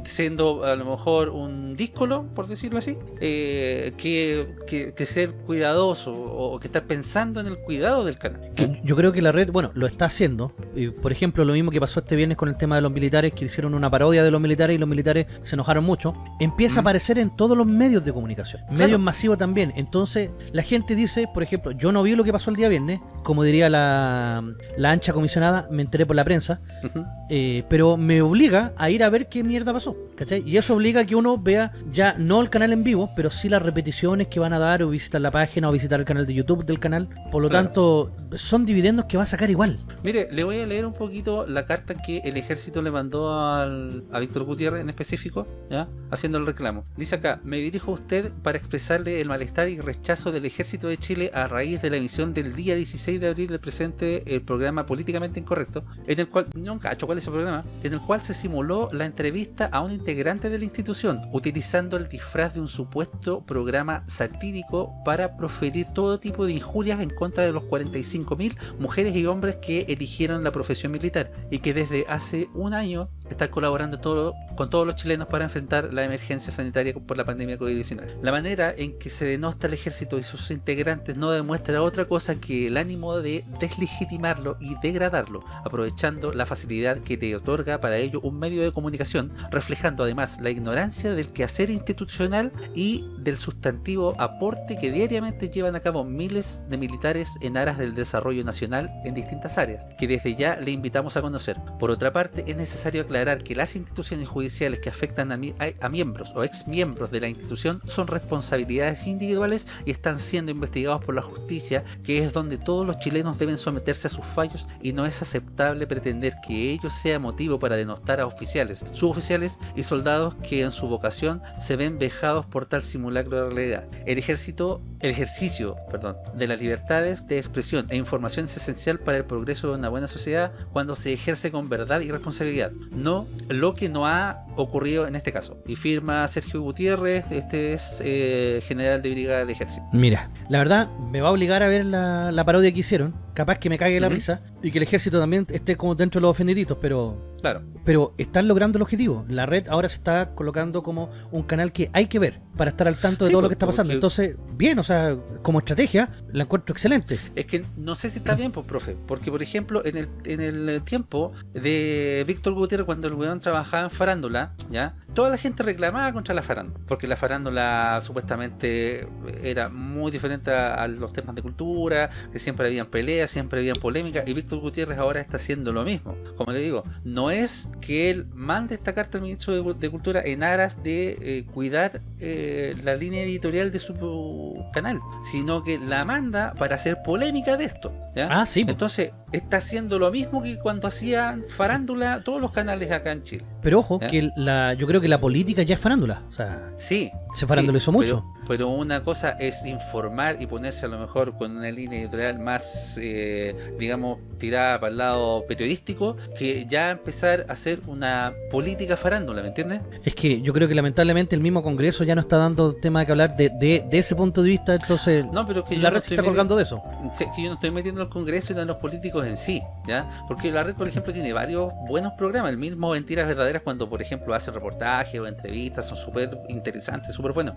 Siendo a lo mejor un díscolo, por decirlo así, eh, que, que- que ser cuidadoso o, o que estar pensando en el cuidado del canal. Que yo creo que la red, bueno, lo está haciendo. Y, por ejemplo, lo mismo que pasó este viernes con el tema de los militares, que hicieron una parodia de los militares y los militares se enojaron mucho. Empieza a aparecer en todos los medios de comunicación. Claro. Medios masivos también. Entonces, la gente dice, por ejemplo, yo no vi lo que pasó el día viernes, como diría la, la ancha comisionada, me enteré por la prensa, eh, pero me obliga a ir a ver qué mierda pasó. ¿cachai? Y eso obliga a que uno vea ya no el canal en vivo, pero sí las repeticiones que van a dar o visitar la página o visitar el canal de YouTube del canal. Por lo Claro. tanto, son dividendos que va a sacar igual. Mire, le voy a leer un poquito la carta que el ejército le mandó al- a Víctor Gutiérrez en específico, ¿ya? haciendo el reclamo. Dice acá, me dirijo a usted para expresarle el malestar y rechazo del ejército de Chile a raíz de la emisión del día 16 de abril del presente el programa Políticamente Incorrecto, en el cual, no cacho cuál es el programa, en el cual se simuló la entrevista a un integrante de la institución, utilizando el disfraz de un supuesto programa satírico para proferir todo tipo de injurias en contra de los 45.000 mujeres y hombres que eligieron la profesión militar y que desde hace un año están colaborando todo, con todos los chilenos para enfrentar la emergencia sanitaria por la pandemia COVID-19. La manera en que se denosta el ejército y sus integrantes no demuestra otra cosa que el ánimo de deslegitimarlo y degradarlo, aprovechando la facilidad que te otorga para ello un medio de comunicación, reflejando además la ignorancia del quehacer institucional y del sustantivo aporte que diariamente llevan a cabo miles de militares en aras del desarrollo nacional en distintas áreas, que desde ya le invitamos a conocer. Por otra parte, es necesario aclarar que las instituciones judiciales que afectan a, a, miembros o ex miembros de la institución son responsabilidades individuales y están siendo investigados por la justicia, que es donde todos los chilenos deben someterse a sus fallos y no es aceptable pretender que ello sea motivo para denostar a oficiales, suboficiales y soldados que en su vocación se ven vejados por tal simulacro de realidad. El ejército, el ejercicio perdón, de las libertades de expresión e información es esencial para el progreso de una buena sociedad cuando se ejerce con verdad y responsabilidad, no lo que no ha ocurrido en este caso. Y firma Sergio Gutiérrez, este es eh, general de brigada de ejército. Mira, la verdad me va a obligar a ver la, la parodia que hicieron, capaz que me cague la risa y que el ejército también esté como dentro de los ofendiditos, pero claro. pero están logrando el objetivo. La red ahora se está colocando como un canal que hay que ver para estar al tanto de Sí, todo lo pues, que está pasando. Entonces, bien, o sea, como estrategia, la encuentro excelente. Es que no sé si está bien, pues, profe. Porque, por ejemplo, en el, en el tiempo de Víctor Gutiérrez, cuando el weón trabajaba en farándula, ¿ya? Toda la gente reclamaba contra la farándula. Porque la farándula supuestamente era muy diferente a, a los temas de cultura, que siempre habían peleas, siempre habían polémicas. Y Víctor Gutiérrez ahora está haciendo lo mismo. Como le digo, no es que él mande esta carta al ministro de, de Cultura en aras de eh, cuidar eh, la línea editorial de su canal, sino que la manda para hacer polémica de esto. ¿ya? Ah, sí. Entonces, está haciendo lo mismo que cuando hacían farándula todos los canales acá en Chile. Pero ojo, que la, yo creo que la política ya es farándula. O sea, Sí. Se farandulizó sí, mucho. Pero, pero una cosa es informar y ponerse a lo mejor con una línea editorial más, eh, digamos, tirada para el lado periodístico, que ya empezar a hacer una política farándula, ¿me entiendes? es que yo creo que lamentablemente el mismo Congreso ya no está dando tema que hablar de, de, de ese punto de vista, entonces No, pero que la no red se está colgando de eso. Sí, es que yo no estoy metiendo al Congreso y no en los políticos en sí, ¿ya? Porque la red, por ejemplo, tiene varios buenos programas. El mismo Mentiras Verdaderas, cuando, por ejemplo, hace reportajes o entrevistas, son súper interesantes, súper buenos.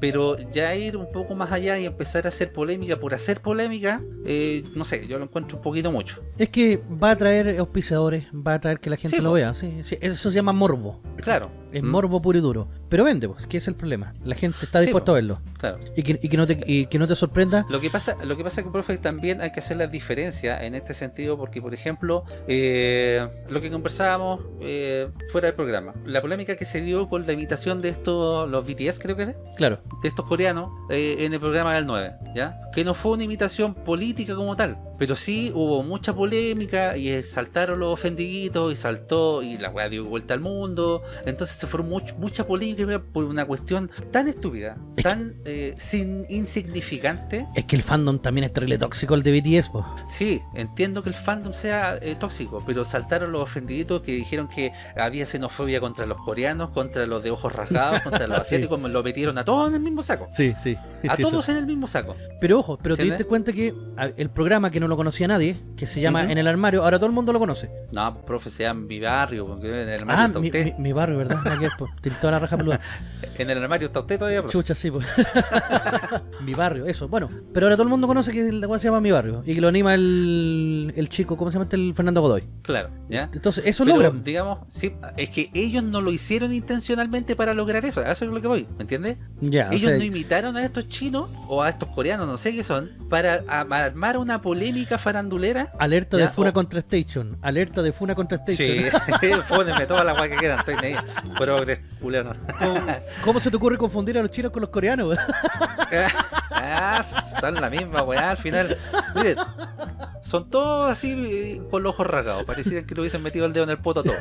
Pero ya ir un poco más allá y empezar a hacer polémica por hacer polémica, eh, no sé, yo lo encuentro un poquito mucho. Es que va a traer auspiciadores, va a traer que la gente Sí, lo vea. Sí, sí, eso se llama morbo. Claro. Es Mm, morbo puro y duro. Pero vende, pues, que es el problema. La gente está dispuesta a verlo. Claro. Y que, y que no te, y que no te sorprenda. Lo que pasa, lo que pasa que profe también hay que hacer la diferencia en este sentido porque por ejemplo eh, lo que conversábamos eh, fuera del programa, la polémica que se dio con la imitación de estos los BTS creo que es, Claro. de estos coreanos eh, en el programa del 9, ¿ya? Que no fue una imitación política como tal, pero sí hubo mucha polémica y eh, saltaron los ofendiditos y saltó y la weá dio vuelta al mundo, entonces se formó much- mucha polémica por una cuestión tan estúpida, Es tan eh, sin insignificante. Es que el fandom también es terrible tóxico el de BTS, pues. Sí, entiendo que el fandom sea eh, tóxico, pero saltaron los ofendiditos que dijeron que había xenofobia contra los coreanos, contra los de ojos rasgados, (laughs) contra los Sí. asiáticos, lo metieron a todos en el mismo saco. Sí, sí. A todos en el mismo saco. Pero ojo, pero te ¿Entiendes? diste cuenta que el programa que no lo conocía nadie, que se llama. En el Armario, ahora todo el mundo lo conoce. No, profe, sea en mi barrio, porque en el armario Ah, está mi, usted. mi- mi barrio, ¿verdad? Aquí es, pues, toda la raja peluda. (laughs) En el armario está usted todavía, profe. Chucha, sí, pues. (laughs) mi barrio, eso. Bueno, pero ahora todo el mundo conoce que la se llama Mi Barrio y que lo anima el, el chico, ¿cómo se llama este? El Fernando Godoy. Claro, ¿ya? Entonces, eso Pero, logran. digamos, sí, es que ellos no lo hicieron intencionalmente para lograr eso, a eso es lo que voy, ¿me entiendes? Ya, o Ellos sea, no imitaron a estos chinos o a estos coreanos, no sé qué son, para armar una polémica farandulera. alerta de ya, Funa o- contra Station. Alerta de Funa contra Station. Sí, (laughs) (laughs) fónenme toda la guay que quieran, estoy ahí. Progres, culiano. ¿Cómo, cómo se te ocurre confundir a los chinos con los coreanos? (laughs) ah, son la misma weá al final. Miren, son todos así eh, con los ojos rasgados. Parecían que le hubiesen metido el dedo en el poto a todos.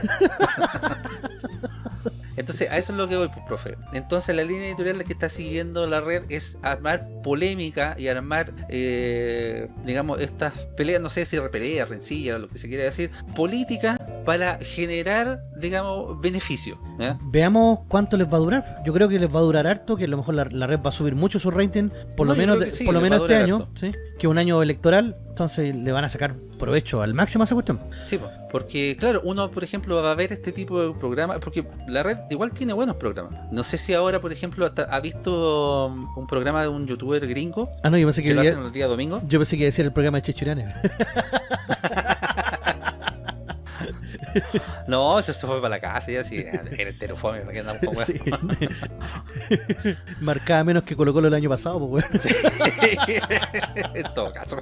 Entonces, a eso es lo que voy, pues, profe. Entonces, la línea editorial que está siguiendo la red es armar polémica y armar, eh, digamos, estas peleas, no sé si peleas, rencillas, lo que se quiera decir, política para generar, digamos, beneficio. Veamos cuánto les va a durar. Yo creo que les va a durar harto, que a lo mejor la, la red va a subir mucho su rating, por No, lo menos, sí, por lo menos este año. ¿sí? que es un año electoral, entonces le van a sacar provecho al máximo a esa cuestión. Sí, po, porque claro, uno por ejemplo va a ver este tipo de programas, porque la red igual tiene buenos programas. No sé si ahora, por ejemplo, hasta ha visto um, un programa de un youtuber gringo Ah, no, yo pensé que, que lo hacen el día domingo. yo pensé que iba a decir el programa de Chechurane. (laughs) (laughs) No, esto se fue para la casa y así, era entero fome, ¿para qué andamos con weas? Sí. (laughs) Marcaba menos que Colo Colo el año pasado, pues, weón. Sí, (laughs) en todo caso.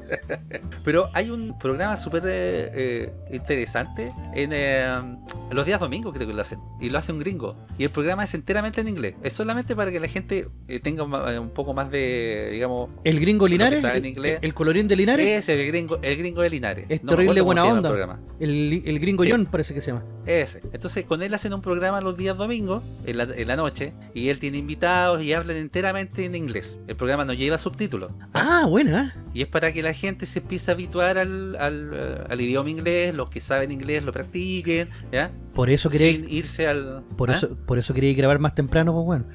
Pero hay un programa súper eh, eh, interesante en eh, los días domingos, creo que lo hacen. Y lo hace un gringo. Y el programa es enteramente en inglés. Es solamente para que la gente tenga un poco más de, digamos, El gringo Linares, en el, inglés. el colorín de Linares, ese, el gringo, el gringo de Linares. es No terrible buena el onda. el gringo Sí. John parece que se llama. Ese. Entonces con él hacen un programa los días domingos, en la, en la noche, y él tiene invitados y hablan enteramente en inglés. El programa no lleva subtítulos. Ah, buena. Y es para que la gente se empiece a habituar al, al, al idioma inglés, los que saben inglés lo practiquen, ¿ya? Por eso quería, Sin irse al... por ¿Ah? eso, por eso quería grabar más temprano, pues bueno,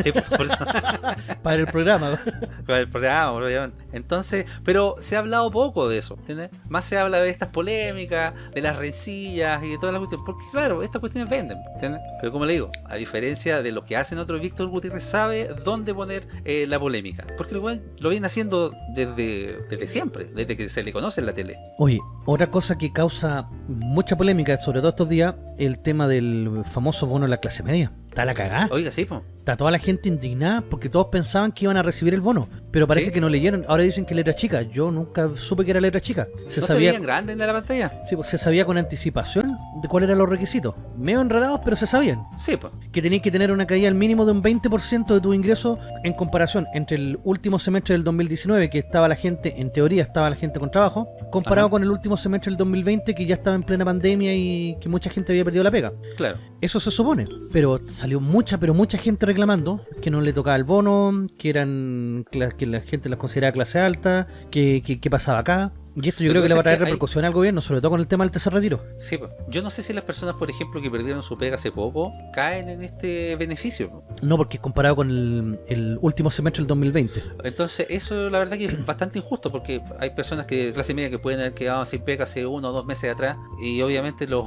Sí, por, por eso. (laughs) para el programa. con el programa, obviamente. Entonces, pero se ha hablado poco de eso, ¿entiendes? Más se habla de estas polémicas, de las rencillas y de todas las cuestiones, porque claro, estas cuestiones venden, ¿entiendes? Pero como le digo, a diferencia de lo que hacen otros, Víctor Gutiérrez sabe dónde poner eh, la polémica, porque lo, lo viene haciendo desde, desde siempre, desde que se le conoce en la tele. Oye, otra cosa que causa mucha polémica, sobre todo estos días, el tema del famoso bono de la clase media. Está la cagada. Oiga, sí, pues. Está toda la gente indignada porque todos pensaban que iban a recibir el bono, pero parece Sí. que no leyeron. Ahora dicen que letra chica. Yo nunca supe que era letra chica. Se ¿No sabía, veían grandes en la pantalla? sí, pues, se sabía con anticipación cuáles eran los requisitos. Medio enredados, pero se sabían. Sí, pues. que tenías que tener una caída al mínimo de un 20% de tu ingreso en comparación entre el último semestre del 2019 que estaba la gente, en teoría estaba la gente con trabajo, comparado Ajá. con el último semestre del 2020 que ya estaba en plena pandemia y que mucha gente había perdido la pega. Claro. Eso se supone, pero salió mucha, pero mucha gente reclamando que no le tocaba el bono, que eran que la gente las consideraba clase alta, que, que, que pasaba acá. Y esto yo creo que le va a traer hay- repercusión al gobierno, sobre todo con el tema del tercer retiro. Sí, pues. Yo no sé si las personas, por ejemplo, que perdieron su pega hace poco, caen en este beneficio. No, porque es comparado con el, el último semestre del 2020. Entonces, eso la verdad que es (clears throat) bastante injusto, porque hay personas que de clase media que pueden haber quedado sin pega hace uno o dos meses atrás, y obviamente los,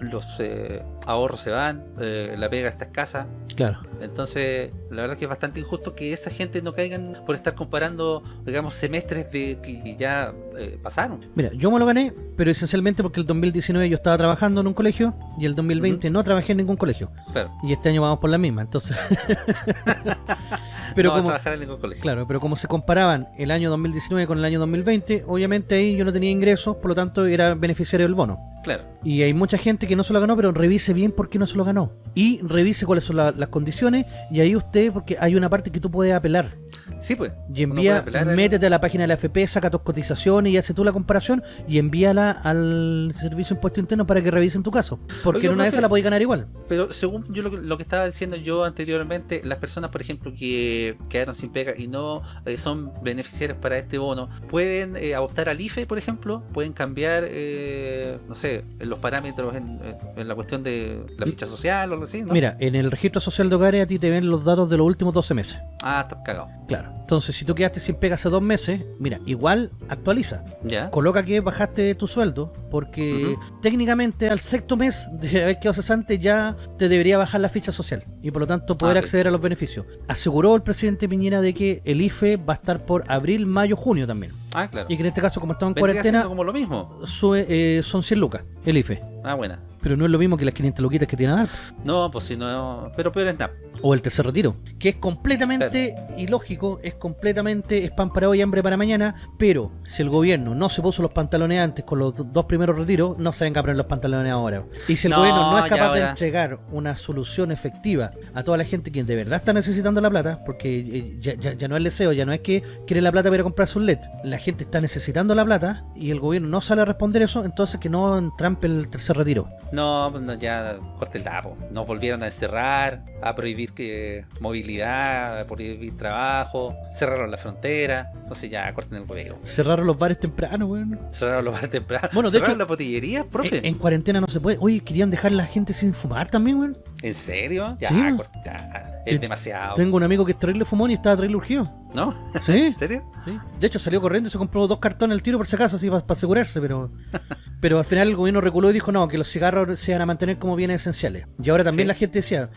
los eh, ahorros se van, eh, la pega está escasa. Claro. Entonces, la verdad que es bastante injusto que esa gente no caigan por estar comparando, digamos, semestres de que ya eh, pasaron. Mira, yo me lo gané, pero esencialmente porque el 2019 yo estaba trabajando en un colegio y el 2020 no trabajé en ningún colegio. Claro. Y este año vamos por la misma, entonces. (laughs) pero no como, trabajar en ningún colegio. claro, pero como se comparaban el año 2019 con el año 2020, obviamente ahí yo no tenía ingresos, por lo tanto era beneficiario del bono. Claro. Y hay mucha gente que no se lo ganó, pero revise bien por qué no se lo ganó. Y revise cuáles son la- las condiciones. Y ahí usted, porque hay una parte que tú puedes apelar. Sí, pues. Y envía, métete a la página de la FP, saca tus cotizaciones y hace tú la comparación y envíala al Servicio de Impuesto Interno para que revisen tu caso. Porque Oiga, en una de profe. esas la podéis ganar igual. Pero según yo lo, que- lo que estaba diciendo yo anteriormente, las personas, por ejemplo, que quedaron sin pega y no eh, son beneficiarias para este bono, pueden eh, optar al IFE, por ejemplo, pueden cambiar, eh, no sé, en los parámetros en, en la cuestión de la ficha social o algo así, ¿no? Mira, en el registro social de hogares a ti te ven los datos de los últimos 12 meses. Ah, está cagado. Claro. Entonces, si tú quedaste sin pega hace dos meses, mira, igual actualiza. ¿Ya? Coloca que bajaste tu sueldo, porque técnicamente al sexto mes de haber quedado cesante ya te debería bajar la ficha social y por lo tanto poder Ah, ok. acceder a los beneficios. Aseguró el presidente Piñera de que el IFE va a estar por abril, mayo, junio también. Ah, claro. Y que en este caso, como estamos en cuarentena, como lo mismo. sube, eh, son 100 lucas el IFE. Ah, buena. Pero no es lo mismo que las 500 luquitas que tiene dar. No, pues si no. Pero peor es nada. O el tercer retiro. Que es completamente ilógico, es completamente es pan para hoy, hambre para mañana. Pero si el gobierno no se puso los pantalones antes con los do- dos primeros retiros, no se venga a poner los pantalones ahora. Y si el No, gobierno no es capaz de entregar una solución efectiva a toda la gente que de verdad está necesitando la plata, porque eh, ya, ya- ya no es el deseo, ya no es que quiere la plata para comprarse un LED. La gente está necesitando la plata y el gobierno no sale a responder eso, entonces que no entrampe el tercer retiro. No, pues no, ya corte el tapo. Nos volvieron a encerrar, a prohibir que movilidad, a prohibir trabajo, cerraron la frontera. Entonces ya corten el huevo. Cerraron los bares temprano, weón. Cerraron los bares temprano. Bueno, de cerraron hecho- la botillería, profe. En, en cuarentena no se puede. Oye, querían dejar a la gente sin fumar también, weón. ¿En serio? Ya, Sí. corta. Es demasiado. Tengo un amigo que es terrible fumón y estaba terrible urgido. ¿No? ¿Sí? (laughs) ¿En serio? Sí. De hecho, salió corriendo y se compró dos cartones al tiro por si acaso, así para asegurarse, pero (laughs) pero al final el gobierno reculó y dijo no, que los cigarros se van a mantener como bienes esenciales. Y ahora también Sí. la gente decía,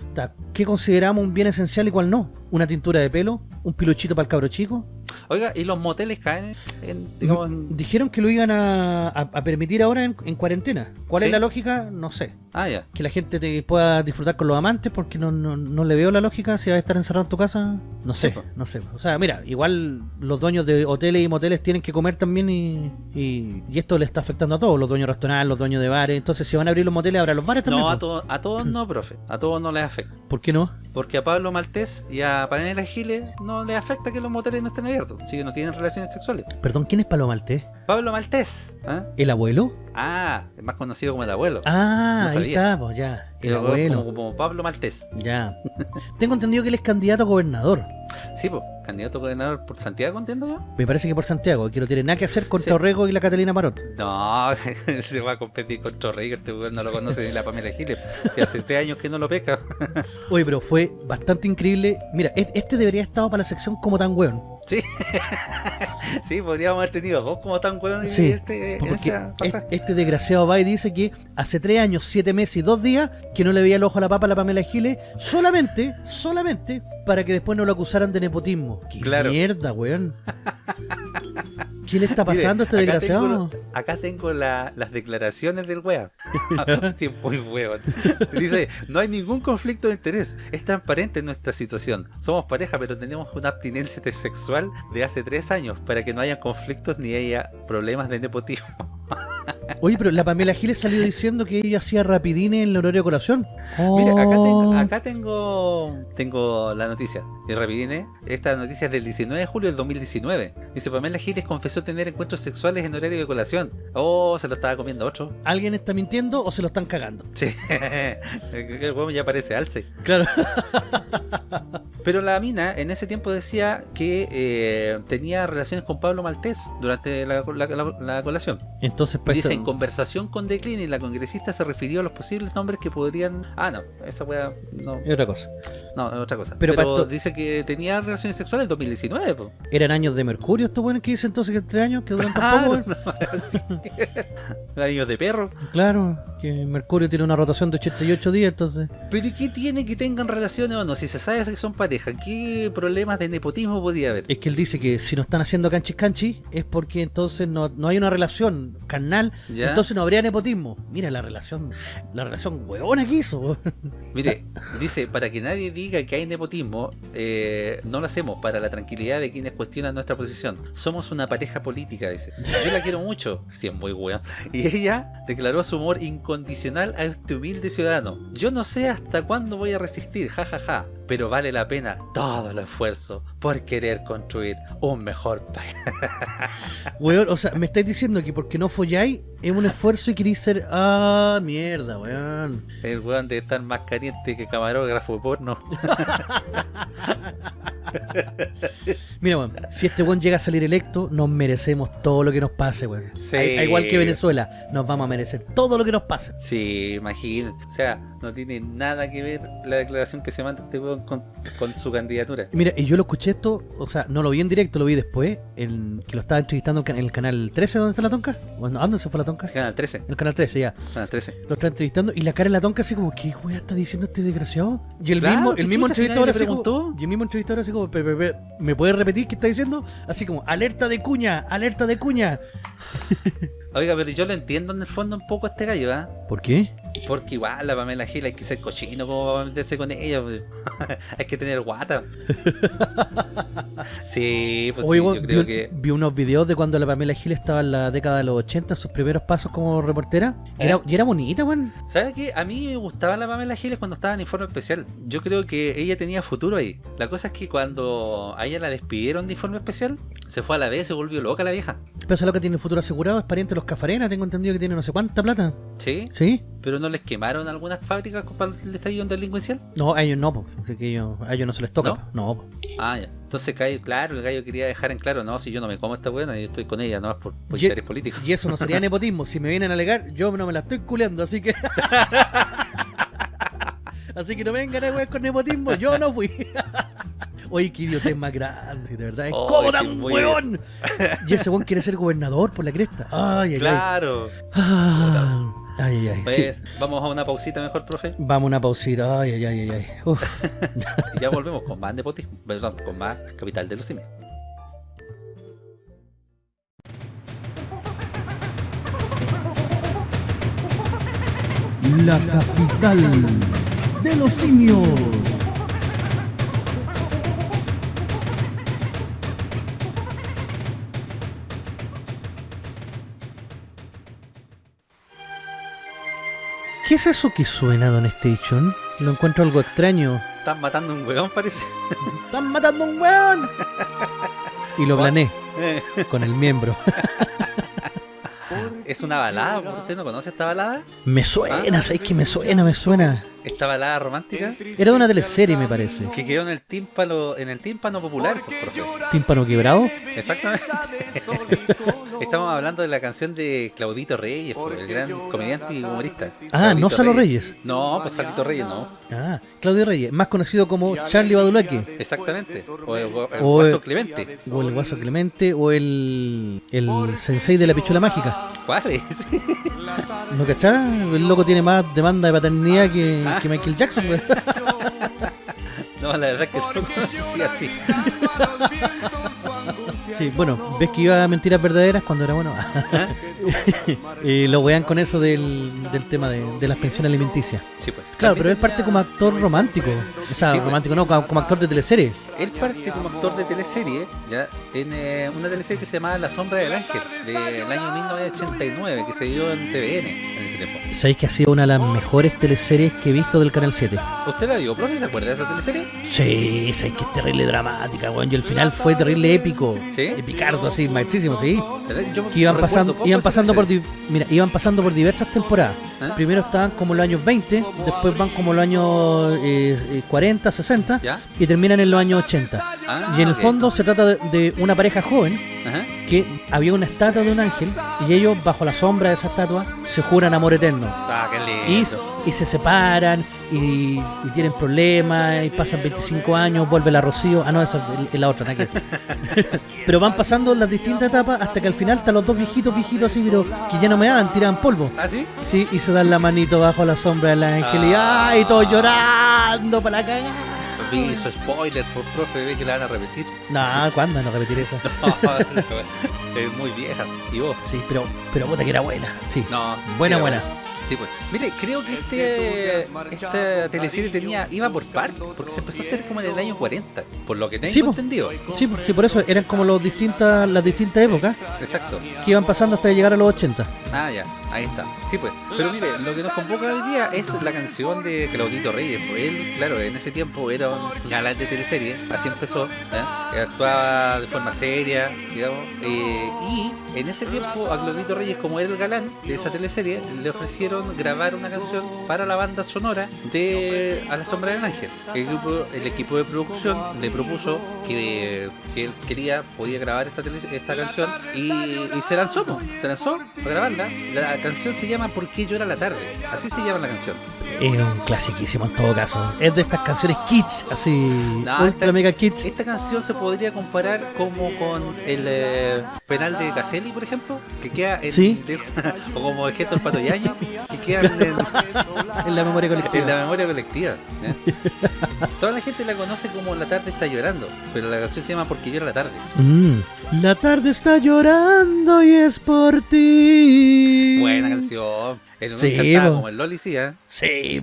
¿qué consideramos un bien esencial y cuál no? ¿Una tintura de pelo? ¿Un piluchito para el cabro chico? Oiga, ¿y los moteles caen en, digamos, en- Dijeron que lo iban a, a- a permitir ahora en, en cuarentena. ¿Cuál Sí. es la lógica? No sé. Ah, ya. Que la gente te pueda disfrutar con los amantes porque no, no, no le veo la lógica si vas a estar encerrado en tu casa. No sé, Sí, no sé. O sea, mira, igual los dueños de hoteles y moteles tienen que comer también y, y, y esto le está afectando a todos, los dueños de restaurantes, los dueños de bares. Entonces, si van a abrir los moteles, habrá los bares también. No, a, todos a todos no, profe. A todos no les afecta. ¿Por qué no? Porque a Pablo Maltés y a Pamela Giles no les afecta que los moteles no estén abiertos. Si que no tienen relaciones sexuales. Perdón, ¿quién es Palo Maltés? Pablo Maltés. ¿ah? ¿El abuelo? Ah, es más conocido como el abuelo. Ah, No ahí está, pues ya. El abuelo. Como, como Pablo Maltés. Ya. Tengo entendido que él es candidato a gobernador. Sí, pues, candidato a gobernador por Santiago, entiendo yo. Me parece que por Santiago, que no tiene nada que hacer con Sí. Torrego y la Catalina Marot. No, (laughs) se va a competir con Torrey, este no lo conoce ni la Pamela Giles. Si hace tres años que no lo peca. (laughs) Oye, pero fue bastante increíble. Mira, este debería haber estado para la sección como tan weón. Sí. (laughs) sí, podríamos haber tenido dos como tan weón y Sí, este, en porque esta es- pasada. este desgraciado va y dice que hace tres años, siete meses y dos días que no le veía el ojo a la papa a la Pamela Giles solamente, solamente para que después no lo acusaran de nepotismo. ¡Qué Claro. mierda, weón! (laughs) ¿Qué le está pasando a este acá desgraciado? tengo- acá tengo la- las declaraciones del weón. (laughs) sí, muy weón. Dice, no hay ningún conflicto de interés. Es transparente nuestra situación. Somos pareja, pero tenemos una abstinencia de sexual de hace tres años para que no haya conflictos ni haya problemas de nepotismo. (laughs) Oye, pero la Pamela Giles salió diciendo que ella hacía rapidines en el horario de colación. Mira, acá, tengo, Oh. acá tengo, tengo la noticia. Y rapidine, esta noticia es del 19 de julio del 2019. Dice, Pamela Giles confesó tener encuentros sexuales en horario de colación. Oh, se lo estaba comiendo otro. ¿Alguien está mintiendo o se lo están cagando? Sí, (laughs) el huevo ya parece alce. Claro. (laughs) Pero la mina en ese tiempo decía que eh, tenía relaciones con Pablo Maltés durante la, la- la- la colación. Entonces, pues, Dice, en conversación con Decline, la congresista se refirió a los posibles nombres que podrían... Ah, no, esa wea... No, es otra cosa. No, es otra cosa. Pero Pero, para esto- dice que tenía relaciones sexuales en 2019, po. ¿Eran años de mercurio estos buenos que dicen entonces que tres años que duran tan (laughs) Ah, poco, no. (laughs) Años de perro. Claro, que Mercurio tiene una rotación de 88 días, entonces. Pero ¿y qué tiene que tengan relaciones o no? Si se sabe que son pareja, ¿qué problemas de nepotismo podría haber? Es que él dice que si no están haciendo canchis canchis es porque entonces no, no hay una relación carnal, ¿Ya? entonces no habría nepotismo. Mira la relación, la relación huevona que hizo. (laughs) Mire, dice, para que nadie diga que hay nepotismo, eh, no lo hacemos para la tranquilidad de quienes cuestionan nuestra posición. Somos una pareja política, dice. Yo la quiero mucho, sí, es muy buena. Y ella declaró su amor incondicional a este humilde ciudadano. Yo no sé hasta cuándo voy a resistir, jajaja, pero vale la pena todo el esfuerzo por querer construir un mejor (laughs) país. Weón, o sea, me estáis diciendo que porque no folláis es un esfuerzo y queréis ser. Ah, mierda, weón. El weón de estar más caliente que camarógrafo porno. (laughs) Mira, weón, si este weón llega a salir electo, nos merecemos todo lo que nos pase, weón. Sí. A- igual que Venezuela, nos vamos a merecer todo lo que nos pase. Sí, imagínate. O sea, no tiene nada que ver la declaración que se manda este weón con, con su candidatura. Mira, y yo lo escuché esto, o sea, no lo vi en directo, lo vi después, en, que lo estaba entrevistando en el canal 13, ¿dónde está la tonca? Bueno, ¿a ¿Dónde se fue la tonca? Canal 13. En el canal 13, ya. Canal 13. Lo está entrevistando y la cara de la tonca así como, ¿qué wea está diciendo este desgraciado? Y el Claro, mismo, ¿qué el mismo entrevistador así como, preguntó? y el mismo entrevistador así como, "Pe- pe- pe, ¿me puede repetir qué está diciendo? Así como, alerta de cuña, alerta de cuña. Oiga, pero yo lo entiendo en el fondo un poco a este gallo, ¿ah? ¿Por qué? Porque igual la Pamela Gil hay que ser cochino como para meterse con ella. (laughs) hay que tener guata. (laughs) sí, pues Oye, sí, yo creo vi, que. vi unos videos de cuando la Pamela Gil estaba en la década de los 80, sus primeros pasos como reportera. Y ¿Eh? era, y era bonita, weón. ¿Sabes qué? A mí me gustaba la Pamela Giles cuando estaba en Informe Especial. Yo creo que ella tenía futuro ahí. La cosa es que cuando a ella la despidieron de Informe Especial, se fue a la vez, se volvió loca la vieja. Pero esa loca tiene futuro asegurado, es pariente de los Cafarena, tengo entendido que tiene no sé cuánta plata. ¿Sí? ¿Sí? ¿Pero no les quemaron algunas fábricas para el estallido delincuencial? No, a ellos no, po. Así que ellos- a ellos no se les toca. ¿No? No. Ah, ya. Entonces, claro, el gallo quería dejar en claro, no, si yo no me como esta buena, yo estoy con ella, nomás por, por Ye- intereses políticos. Y eso no sería nepotismo. Si me vienen a alegar, yo no me la estoy culeando, así que. (laughs) así que no vengan a con nepotismo, yo no fui. (laughs) Oye, qué idiota es más grande, de verdad. Oh, ¿Cómo sí, tan muy weón? Y ese weón quiere ser gobernador por la cresta. Ay, ay, ay. Claro. Ah, Ay, ay, ay. sí. Pues, Vamos a una pausita mejor, profe. Vamos a una pausita. Ay, ay, ay, ay, ay. Uf. Y (laughs) ya volvemos con más nepotismo, perdón, con más capital de los simios. La capital de los simios. ¿Qué es eso que suena, Don Station? Lo encuentro algo extraño. Están matando un huevón, parece. ¡Están matando a un weón! Y lo planeé Eh, con el miembro. es una balada, ¿usted no conoce esta balada? Me suena, ¿sabes que me suena? Me suena. Esta balada romántica Era de una teleserie, me parece. que quedó en el tímpano, en el tímpano popular, pues, profe. Tímpano quebrado. Exactamente. (laughs) Estamos hablando de la canción de Claudito Reyes, pues, el gran comediante y humorista. Ah, no Salo Reyes. No, pues Salito Reyes no. Ah, Claudio Reyes, más conocido como Charlie Badulaque. Exactamente. O el, o el O Guaso Clemente. O el Guaso Clemente, o el, el sensei de la pichula mágica. ¿Cuál es? ¿No cachás? El loco tiene más demanda de paternidad que, Ah. Que Michael Jackson, güey. (laughs) No, la verdad es que no conocí (laughs) así. Sí, bueno, ves que iba a mentiras verdaderas cuando era bueno. (laughs) (laughs) y lo wean con eso del, del tema de, de las pensiones alimenticias. Sí, pues. Claro, También pero él parte como actor romántico. O sea, Sí, pues. romántico no, como, como actor de teleserie. Él parte como actor de teleserie, ya, en eh, una teleserie que se llamaba La Sombra del Ángel, del año 1989, que se dio en TVN en ese tiempo. Sabéis que ha sido una de las mejores teleseries que he visto del Canal 7. ¿Usted la vio, profe? ¿Se acuerda de esa teleserie? Sí, sabéis que es terrible dramática, weón. Y el final fue terrible épico. ¿Sí? Epicardo, así, maestrísimo, sí. Que iban pasando, iban pasando por teleserie. di- mira, iban pasando por diversas temporadas. ¿Ah? Primero estaban como los años 20, después van como los años eh, eh, 40, 60 ¿Ya? y terminan en los años 80. Ah, y en el ok. fondo se trata de, de una pareja joven Ajá. que había una estatua de un ángel y ellos bajo la sombra de esa estatua se juran amor eterno. Ah, qué lindo. y se separan y, y tienen problemas y pasan 25 años, vuelve la Rocío. Ah, no, esa es- la otra, ver. (laughs) Pero van pasando las distintas etapas hasta que al final están los dos viejitos, viejitos así, pero que ya no me dan, tiran polvo. ¿Ah, sí? Sí, y se dan la manito bajo la sombra del ángel y Ah. ¡ay! Todos llorando para la cagada. Su spoiler por profe, ve que la van a repetir. No, ¿cuándo no repetir eso? (laughs) es muy vieja. ¿Y vos? Sí, pero, pero puta que era buena. Sí, No. buena, sí, era buena. Sí, pues. Mire, creo que este esta teleserie tenía iba por partes, porque se empezó a hacer como en el año 40, por lo que tengo Sí, entendido. Sí, sí, por eso eran como los distintas, las distintas épocas Exacto. que iban pasando hasta llegar a los 80. Ah, ya, ahí está. Sí, pues. Pero mire, lo que nos convoca hoy día es la canción de Claudito Reyes. Pues él, claro, en ese tiempo era un galán de teleserie, así empezó. ¿eh? Actuaba de forma seria, digamos. eh, y en ese tiempo a Claudito Reyes, como era el galán de esa teleserie, le ofrecieron grabar una canción para la banda sonora de A la Sombra del Ángel. El equipo, el equipo de producción le propuso que eh, si él quería, podía grabar esta, esta canción y, y se lanzó, po, se lanzó a grabarla. La canción se llama ¿Por qué llora la tarde? Así se llama la canción. Es un clasiquísimo en todo caso. Es de estas canciones kitsch, así. No, ultra esta- mega kitsch. Esta canción se podría comparar como con el eh, penal de Caselli, por ejemplo, que queda en, Sí. de- (laughs) o como el gesto del pato Yaño, que quedan en, (laughs) En la memoria colectiva. en la memoria colectiva. ¿eh? (laughs) Toda la gente la conoce como La tarde está llorando, pero la canción se llama Porque llora la tarde. Mm. La tarde está llorando y es por ti. Buena canción. El Sí, como el Loli, sí, ¿eh? Sí,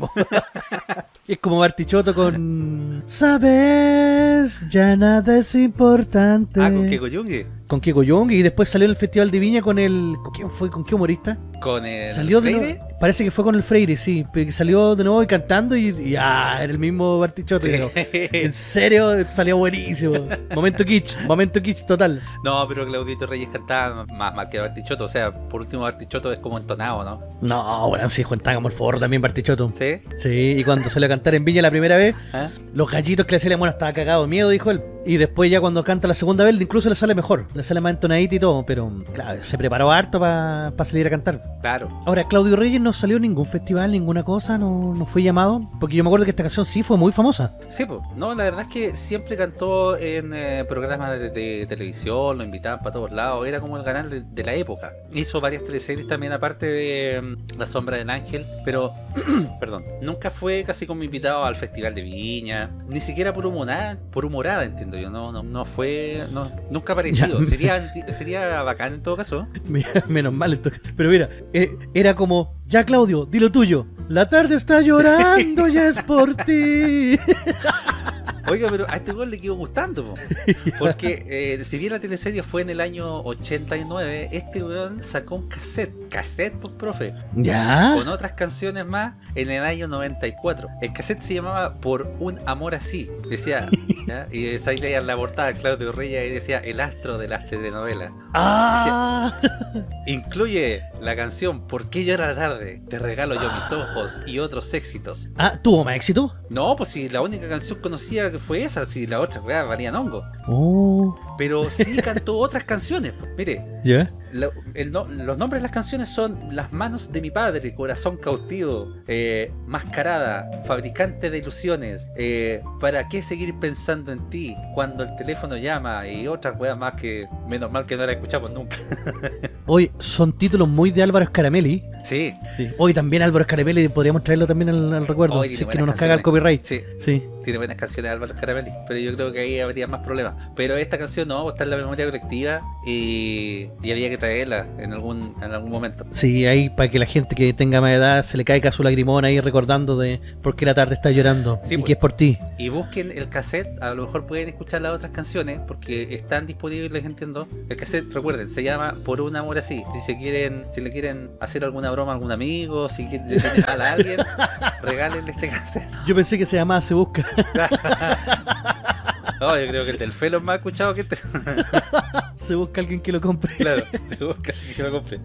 (laughs) es como Bartichotto con. Sabes, ya nada es importante. Ah, con Keko Yungue. Con Kiko Young y después salió en el Festival de Viña con el. ¿Con quién fue? ¿Con qué humorista? Con el Salió de Freire. nuevo, parece que fue con el Freire, sí, pero que salió de nuevo y cantando y, y ah, era el mismo Bartichotto. creo. En serio, salió buenísimo. Momento kitsch, momento kitsch total. No, pero Claudito Reyes cantaba más mal que Bartichotto. O sea, por último, Bartichotto es como entonado, ¿no? No, bueno, sí, Juan como el forro también Bartichotto. ¿Sí? Sí, y cuando salió a cantar en Viña la primera vez, ¿Ah? los gallitos que le salían, bueno, estaba cagado de miedo, dijo él. Y después ya cuando canta la segunda vez, incluso le sale mejor, le sale más entonadito y todo, pero claro, se preparó harto para salir a cantar. Claro. Ahora, Claudio Reyes no salió en ningún festival, ninguna cosa, no, no fue llamado, porque yo me acuerdo que esta canción sí fue muy famosa. Sí, pues. No, la verdad es que siempre cantó en eh, programas de, de televisión, lo invitaban para todos lados. Era como el canal de, de la época. Hizo varias teleseries también, aparte de mm, La Sombra del Ángel. Pero, (clears throat) perdón, nunca fue casi como invitado al Festival de Viña. Ni siquiera por humorada, por humorada entiendo yo. No, no, no fue. No, nunca ha aparecido. (laughs) Sería, sería bacán en todo caso. Menos mal entonces. Pero mira, eh, era como, ya Claudio, di lo tuyo. La tarde está llorando, ya es por (laughs) ti. Oiga, pero a este gol le quedó gustando, po. porque eh, si bien la teleserie fue en el año 89, este weón sacó un cassette, cassette, pues profe, ¿Ya? con otras canciones más en el año 94. El cassette se llamaba Por un amor así, decía, ¿ya? y ahí leían la portada Claudio Reyes y decía El astro de las telenovelas. Ah, Incluye la canción ¿Por qué llora tarde? Te regalo yo mis ojos y otros éxitos. ah, ¿tuvo más éxito? No, pues si la única canción conocida que fue esa, si la otra weá valían hongo. Oh, Pero sí cantó (laughs) otras canciones. pues. Mire, no- los nombres de las canciones son Las manos de mi padre, Corazón cautivo, eh, Mascarada, Fabricante de ilusiones, eh, ¿Para qué seguir pensando en ti cuando el teléfono llama? Y otras weas más que menos mal que no la escuchamos nunca. (laughs) Hoy son títulos muy de Álvaro Scaramelli. Sí, Hoy también Álvaro Scaramelli, podríamos traerlo también al, al recuerdo. Hoy si tiene es que no nos caga el copyright. sí. Sí. Tiene buenas canciones Álvaro Caramelli, pero yo creo que ahí habría más problemas. Pero esta canción no, está en la memoria colectiva y, y había que traerla en algún, en algún momento. Sí, ahí para que la gente que tenga más edad se le caiga su lagrimón ahí recordando de por qué la tarde está llorando Sí, y pues. que es por ti. Y busquen el cassette, a lo mejor pueden escuchar las otras canciones porque están disponibles, entiendo. El cassette, recuerden, se llama Por un amor así. Si se quieren, si le quieren hacer alguna broma a algún amigo, si quieren mal a alguien, (laughs) regálenle este cassette. Yo pensé que se llamaba Se Busca. No, yo creo que el del Felo es más escuchado que este. (laughs) se busca alguien que lo compre. Claro, se busca que lo compre.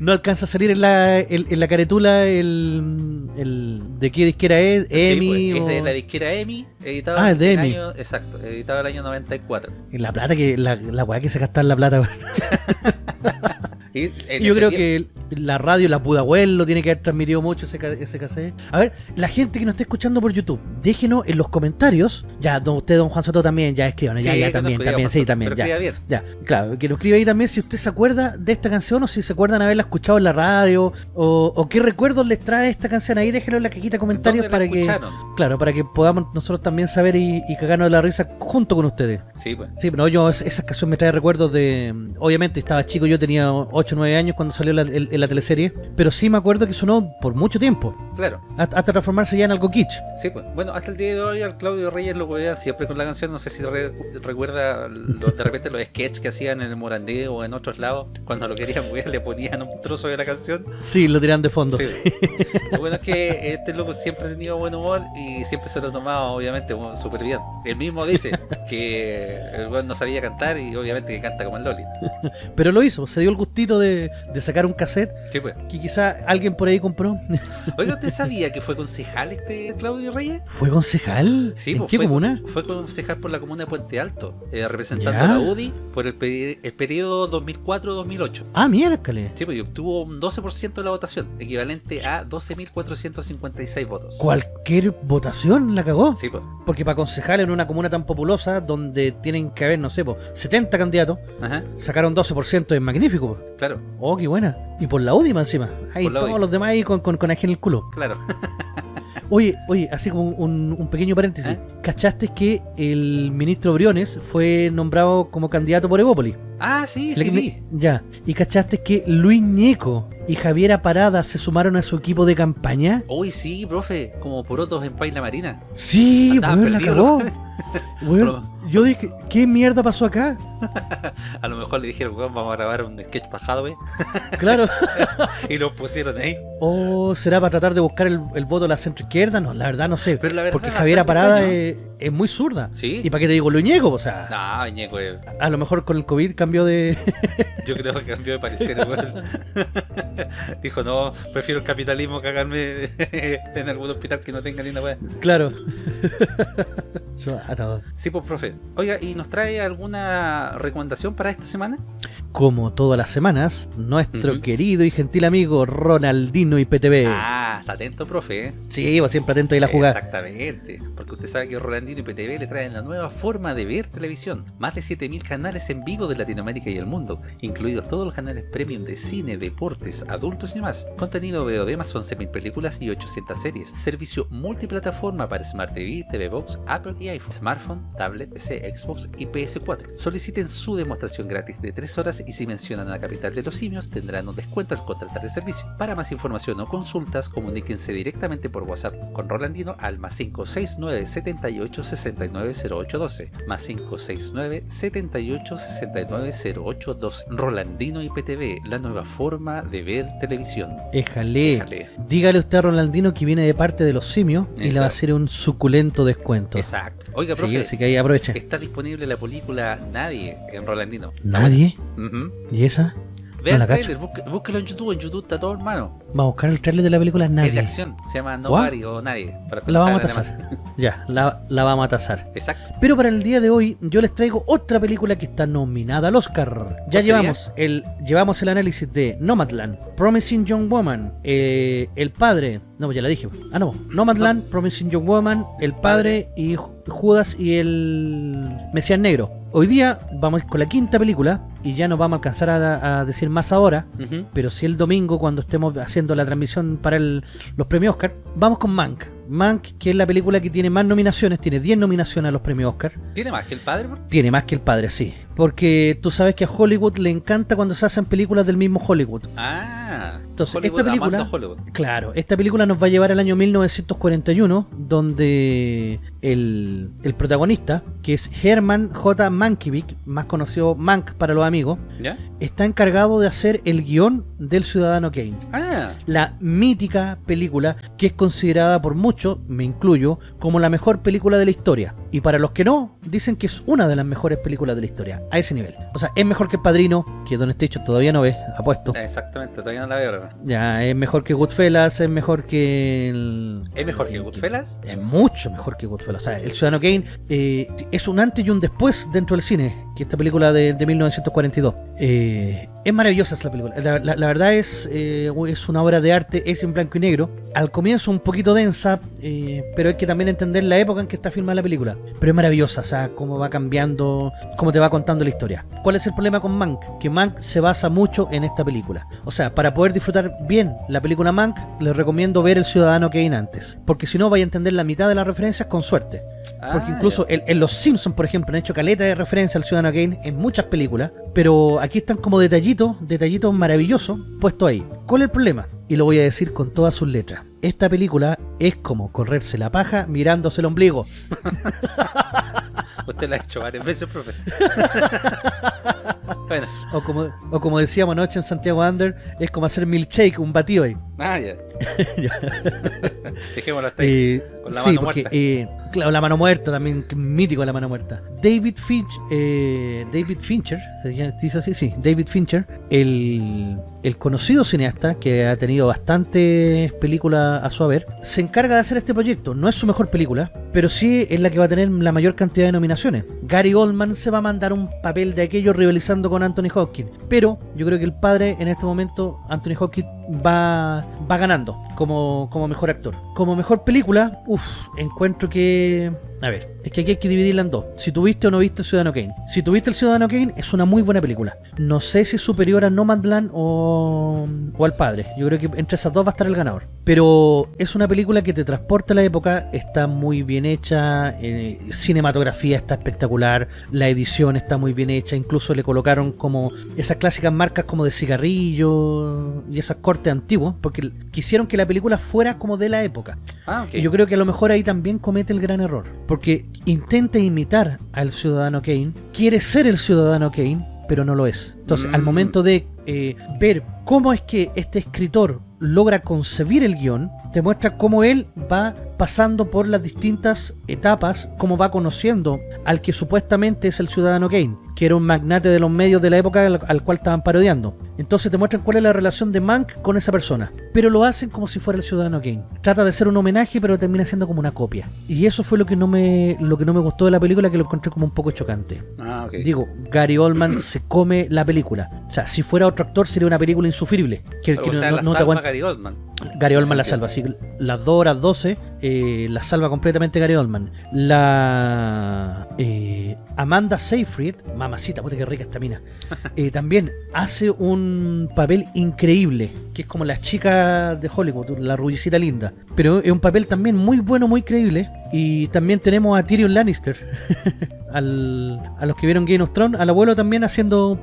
No alcanza a salir en la, en, en la caretula el, el de qué disquera es, Sí, EMI pues, o es de la disquera EMI, editado Ah, es de en EMI. año, exacto, editado el año 94. en la plata que la, la weá que se gasta en la plata. (laughs) Y Yo creo tiempo- que la radio, la Pudahuel lo tiene que haber transmitido mucho ese, ese cassette. A ver, la gente que nos está escuchando por YouTube, déjenos en los comentarios. Ya, don, usted, don Juan Soto, también, ya escriban. ya, Sí, ya, también, también, sí, también. Ya, ya, claro, que nos escriba ahí también si usted se acuerda de esta canción o si se acuerdan haberla escuchado en la radio o, o qué recuerdos les trae esta canción. Ahí déjenlo en la cajita de comentarios ¿Dónde la para que, escucharon? claro, para que podamos nosotros también saber y, y cagarnos de la risa junto con ustedes. Sí, pues. Sí, pero yo, es- esa canción me trae recuerdos de. Obviamente estaba chico, yo tenía 8 o 9 años cuando salió la, el- en la teleserie, pero sí me acuerdo que sonó por mucho tiempo, Claro. hasta, hasta transformarse ya en algo kitsch. Sí, pues. Bueno, hasta el día de hoy al Claudio Reyes lo vean siempre con la canción. No sé si re- recuerda lo- de repente los sketches que hacían en el Morandé o en otros lados. Cuando lo querían wear le ponían un trozo de la canción. Sí, lo tiran de fondo. Sí. (laughs) Lo bueno es que este loco siempre ha tenido buen humor y siempre se lo ha tomado, obviamente, súper bien. Él mismo dice que el no sabía cantar y obviamente que canta como el Loli. (laughs) Pero lo hizo, se dio el gustito de, de sacar un cassette Sí, pues. que quizá alguien por ahí compró. (laughs) Oiga, ¿usted (laughs) sabía que fue concejal este Claudio Reyes? ¿Fue concejal? Sí, ¿En pues, qué fue, comuna? Fue concejal por la comuna de Puente Alto, eh, representando Ya. a la UDI por el, peri- el periodo 2004-2008. Ah, miércoles. Sí, pues y obtuvo un 12% de la votación, equivalente a 12.456 votos. Cualquier votación la cagó. Sí, pues. Porque para concejal en una comuna tan populosa, donde tienen que haber, no sé, po, 70 candidatos, Ajá, sacaron 12%, es magnífico. Claro, Oh, qué buena. Y por la UDIMA encima. Ahí todos UDI. los demás ahí con, con, con en el culo. claro. (laughs) Oye, oye, así como un, un pequeño paréntesis. ¿Eh? ¿Cachaste que el ministro Briones fue nombrado como candidato por Evópolis? Ah, sí, Le- sí, vi. Ya. ¿Y cachaste que Luis Ñeco y Javiera Parada se sumaron a su equipo de campaña? Uy, sí, profe, como porotos en Paila Marina. Sí, Andaban weón, la cagó. (laughs) (laughs) Weón, yo dije, ¿qué mierda pasó acá? (laughs) a lo mejor le dijeron, weón, vamos a grabar un sketch wey. (laughs) Claro. y lo pusieron ahí. ¿O será para tratar de buscar el, el voto de la centro izquierda? No, la verdad no sé. Pero la verdad, Porque Javiera Parada es, es muy zurda. Sí. ¿Y para qué te digo Luñego? O sea, No, Ñeco, eh, a lo mejor con el COVID cambió de... yo creo que cambió de parecer, weón. Dijo, no, prefiero el capitalismo cagarme en algún hospital que no tenga ni una weá. claro. Atado. Sí, pues, profe. Oiga, ¿y nos trae alguna recomendación para esta semana? Como todas las semanas, nuestro querido y gentil amigo Ronaldino IPTV. Ah, está atento, profe. Sí, va siempre atento ahí a la jugada. Exactamente, porque usted sabe que Rolandino y PTV le traen la nueva forma de ver televisión. Más de 7000 canales en vivo de Latinoamérica y el mundo, incluidos todos los canales premium de cine, deportes, adultos y más. Contenido VOD más 11.000 películas y 800 series. Servicio multiplataforma para Smart TV, TV Box, Apple y iPhone, smartphone, tablet, PC, Xbox y PS4. Soliciten su demostración gratis de 3 horas y si mencionan a la capital de los simios tendrán un descuento al contratar el servicio. Para más información o consultas, comuníquense directamente por WhatsApp con Rolandino al más 569 78 69 0812 más 569 78 69 0812 Rolandino IPTV, la nueva forma de ver televisión. Éjale. Déjale. Dígale usted a Ronaldino que viene de parte de los simios y le va a hacer un suculento descuento. Exacto. Oiga, Sí, profe, así que ahí aproveche. está disponible la película Nadie en Rolandino. ¿Nadie? ¿Y esa? Vea No el trailer, búsquelo en YouTube, en YouTube está todo hermano. Vamos a buscar el trailer de la película Es de Nadie. acción, se llama Nobody o Nadie. Para La vamos a tasar. (laughs) Ya, la, la vamos a tasar. Exacto. Pero para el día de hoy yo les traigo otra película que está nominada al Oscar. Ya ¿Cuál llevamos el, llevamos el análisis de Nomadland, Promising Young Woman, eh, El Padre, no, ya la dije. Ah, no, Nomadland, Promising Young Woman, El Padre y Judas y el Mesías Negro. Hoy día vamos con la quinta película y ya no vamos a alcanzar a, a decir más ahora, pero sí el domingo cuando estemos haciendo la transmisión para el- los premios Oscar, vamos con Mank. Mank, que es la película que tiene más nominaciones, tiene 10 nominaciones a los premios Oscar. ¿Tiene más que el padre? bro? Tiene más que el padre, sí. Porque tú sabes que a Hollywood le encanta cuando se hacen películas del mismo Hollywood. Ah. Entonces, Hollywood esta película-. Claro, esta película nos va a llevar al año 1941, donde el, el protagonista, que es Herman J. Mankiewicz, más conocido Mank para los amigos, ¿Ya? está encargado de hacer el guion del Ciudadano Kane. Ah. La mítica película que es considerada por muchos, me incluyo, como la mejor película de la historia. Y para los que no, dicen que es una de las mejores películas de la historia, a ese nivel. O sea, es mejor que El Padrino, que Don Station todavía no ve, apuesto. Exactamente, todavía no la veo. Ya, es mejor que Goodfellas, es mejor que el... ¿Es mejor que Goodfellas? Es mucho mejor que Goodfellas. O sea, El Ciudadano Kane eh, es un antes y un después dentro del cine, que esta película de, de 1942. Eh, es maravillosa esa película. La, la- la verdad es, eh, es una obra de arte, es en blanco y negro. Al comienzo un poquito densa, eh, pero hay que también entender la época en que está filmada la película. Pero es maravillosa, o sea, cómo va cambiando, cómo te va contando la historia. ¿Cuál es el problema con Mank? Que Mank se basa mucho en esta película. O sea, para poder disfrutar bien la película Mank, les recomiendo ver El Ciudadano Kane antes. Porque si no, vais a entender la mitad de las referencias con suerte. Porque Ah, incluso en, en Los Simpsons, por ejemplo, han hecho caleta de referencia al Ciudadano Kane en muchas películas, pero aquí están como detallitos, detallitos maravillosos puestos ahí. ¿Cuál es el problema? Y lo voy a decir con todas sus letras. Esta película es como correrse la paja mirándose el ombligo. (laughs) Usted la ha hecho varias veces, profe. (laughs) bueno, O como, o como decíamos anoche en Santiago Under, es como hacer milkshake, un batido ahí. ah, ya. (laughs) Dejémoslo hasta ahí. Eh, Con la sí, mano porque, muerta. eh, claro, la mano muerta también, mítico la mano muerta. David Finch, eh, David Fincher, se dice así, sí, David Fincher, el, el conocido cineasta que ha tenido bastantes películas a su haber, se encarga de hacer este proyecto. No es su mejor película, pero sí es la que va a tener la mayor cantidad de nominaciones. Gary Oldman se va a mandar un papel de aquello rivalizando con Anthony Hopkins, pero yo creo que el padre en este momento, Anthony Hopkins, va, va ganando como, como mejor actor. Como mejor película, uff, encuentro que... A ver, es que aquí hay que dividirla en dos. Si tuviste o no viste el Ciudadano Kane. Si tuviste el Ciudadano Kane, es una muy buena película. No sé si es superior a Nomadland o, o al padre. Yo creo que entre esas dos va a estar el ganador. Pero es una película que te transporta a la época, está muy bien hecha, eh, cinematografía está espectacular, la edición está muy bien hecha, incluso le colocaron como esas clásicas marcas como de cigarrillo y esas cortes antiguos, porque quisieron que la película fuera como de la época. Ah, ok. Y yo creo que a lo mejor ahí también comete el gran error. Porque intenta imitar al Ciudadano Kane, quiere ser el Ciudadano Kane, pero no lo es. Entonces, al Mm. momento de eh, ver cómo es que este escritor logra concebir el guion, te muestra cómo él va pasando por las distintas etapas, cómo va conociendo al que supuestamente es el ciudadano Kane, que era un magnate de los medios de la época al, al cual estaban parodiando. Entonces te muestran cuál es la relación de Mank con esa persona, pero lo hacen como si fuera el ciudadano Kane. Trata de ser un homenaje, pero termina siendo como una copia. Y eso fue lo que no me lo que no me gustó de la película, que lo encontré como un poco chocante. Ah. Digo, Gary Oldman (coughs) se come la película. O sea, si fuera otro actor sería una película insufrible. Que, que o no- sea, no- la no te salva aguanta. Gary Oldman. Gary Oldman la salva, así que las 2 horas 12 eh, la salva completamente Gary Oldman. La eh, Amanda Seyfried, mamacita, puta que rica esta mina, (laughs) eh, también hace un papel increíble, que es como la chica de Hollywood, la rubicita linda. Pero es un papel también muy bueno, muy creíble. Y también tenemos a Tyrion Lannister, (laughs) al- a los que vieron Game of Thrones, al abuelo también haciendo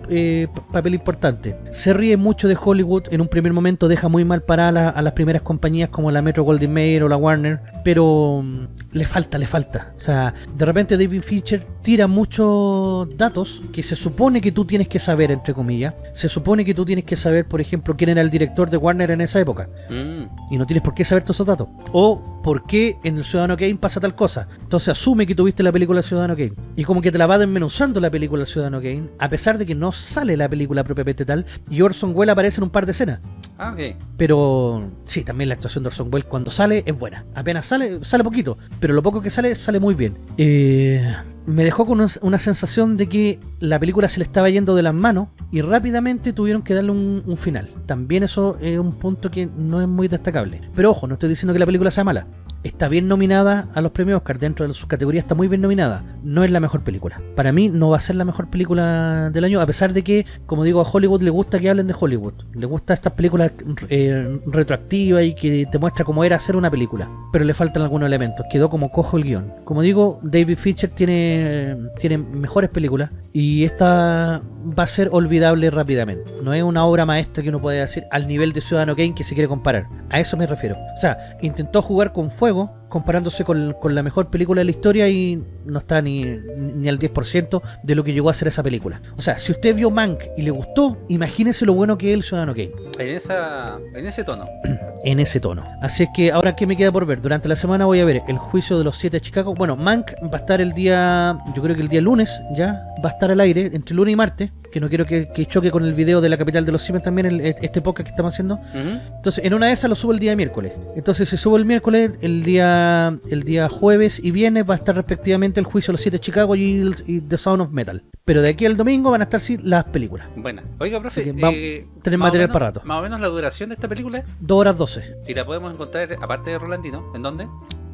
papel importante. Se ríe mucho de Hollywood, en un primer momento deja muy mal para a, la- a las primeras compañías como la Metro Goldwyn Mayer o la Warner, pero mm, le falta, le falta. O sea, de repente David Fincher tira muchos datos que se supone que tú tienes que saber, entre comillas. Se supone que tú tienes que saber, por ejemplo, quién era el director de Warner en esa época Mm. y no tienes por qué saber todos esos datos. O por qué en el Ciudadano Kane pasa tal cosa. Entonces asume que tuviste la película Ciudadano Kane. Y como que te la va desmenuzando la película Ciudadano Kane, a pesar de que no sale la película propiamente tal, y Orson Welles aparece en un par de escenas. Ah, ok. Pero sí, también la actuación de Orson Welles cuando sale es buena. Apenas sale, sale poquito, pero lo poco que sale, sale muy bien. Eh, me dejó con una, sensación de que la película se le estaba yendo de las manos y rápidamente tuvieron que darle un final. También eso es un punto que no es muy destacable. Pero ojo, no estoy diciendo que la película sea mala. Está bien nominada a los premios Oscar, dentro de sus categorías está muy bien nominada. No es la mejor película. Para mí no va a ser la mejor película del año, a pesar de que, como digo, a Hollywood le gusta que hablen de Hollywood. Le gusta estas películas eh, retroactivas y que te muestra cómo era hacer una película. Pero le faltan algunos elementos. Quedó como cojo el guion. Como digo, David Fincher tiene, tiene mejores películas y esta va a ser olvidable rápidamente. No es una obra maestra que uno puede decir al nivel de Ciudadano Kane que se quiere comparar. A eso me refiero. O sea, intentó jugar con fuego comparándose con, con la mejor película de la historia y no está ni, ni al 10% de lo que llegó a ser esa película. O sea, si usted vio Mank y le gustó, imagínese lo bueno que es el Ciudadano Kane En, esa, en ese tono. (clears throat) en ese tono. Así es que ahora que me queda por ver, durante la semana voy a ver el juicio de los siete de Chicago. Bueno, Mank va a estar el día, yo creo que el día lunes ya, va a estar al aire, entre lunes y martes, que no quiero que, que choque con el video de la capital de los simios también, el- este podcast que estamos haciendo. Entonces, en una de esas lo subo el día miércoles. Entonces, si subo el miércoles, el día el día jueves y viernes va a estar respectivamente el juicio de los siete de Chicago y, el- y The Sound of Metal. Pero de aquí al domingo van a estar sí las películas. Buena. Oiga, profe, vamos- eh, o material menos- para rato. Más o menos la duración de esta película. 2 horas 12 Y la podemos encontrar, aparte de Rolandino, ¿en dónde?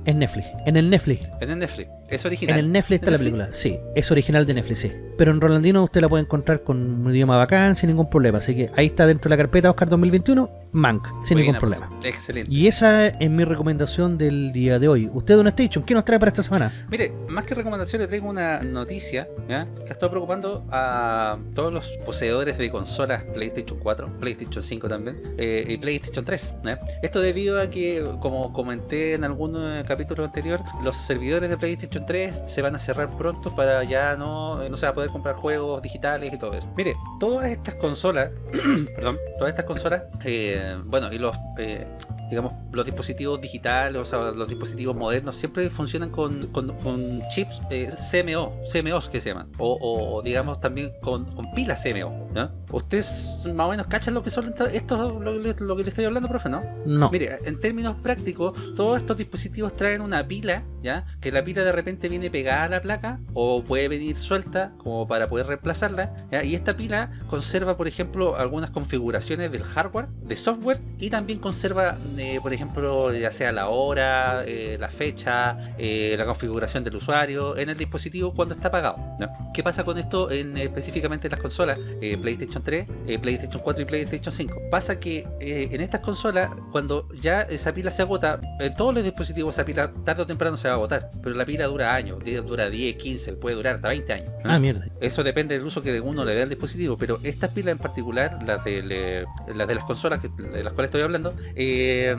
en Netflix. En el Netflix. En el Netflix. Es En original. el Netflix está la Netflix? película, sí, es original de Netflix, sí. Pero en Rolandino usted la puede encontrar con un idioma bacán, sin ningún problema. Así que ahí está dentro de la carpeta Oscar 2021, Mank, sin ningún Buena, problema. Excelente. Y esa es mi recomendación del día de hoy. Usted, Don Station, ¿qué nos trae para esta semana? Mire, más que recomendación le traigo una noticia ¿ya? que está preocupando a todos los poseedores de consolas PlayStation 4, PlayStation 5 también eh, y PlayStation 3. ¿ya? Esto debido a que, como comenté en algún eh, capítulo anterior, los servidores de PlayStation 3 se van a cerrar pronto para ya no, no se va a poder comprar juegos digitales y todo eso. Mire, todas estas consolas, (clears throat) perdón, todas estas consolas, eh, bueno, y los... eh, digamos, los dispositivos digitales, o sea, los dispositivos modernos, siempre funcionan con, con- con chips eh, CMO, CMOs que se llaman, o, o, digamos también con, con pilas CMO. ¿no? ¿Ustedes más o menos cachan lo que son estos, lo, lo que le estoy hablando, profe, no? No. Mire, en términos prácticos, todos estos dispositivos traen una pila, ¿ya? Que la pila de repente viene pegada a la placa o puede venir suelta como para poder reemplazarla. Y esta pila conserva, por ejemplo, algunas configuraciones del hardware, de software y también conserva, eh, por ejemplo, ya sea la hora, eh, la fecha, eh, la configuración del usuario en el dispositivo cuando está apagado. ¿ya? ¿Qué pasa con esto en específicamente en las consolas PlayStation 3, eh, PlayStation 4 y PlayStation 5? Pasa que en estas consolas, cuando ya esa pila se agota, en todos los dispositivos esa pila tarde o temprano se va a agotar, pero la pila dura años, dura 10, 15, puede durar hasta 20 años. Ah, mierda. Eso depende del uso que uno le dé al dispositivo, pero estas pilas en particular, las de, le- las, de las consolas que- de las cuales estoy hablando, eh,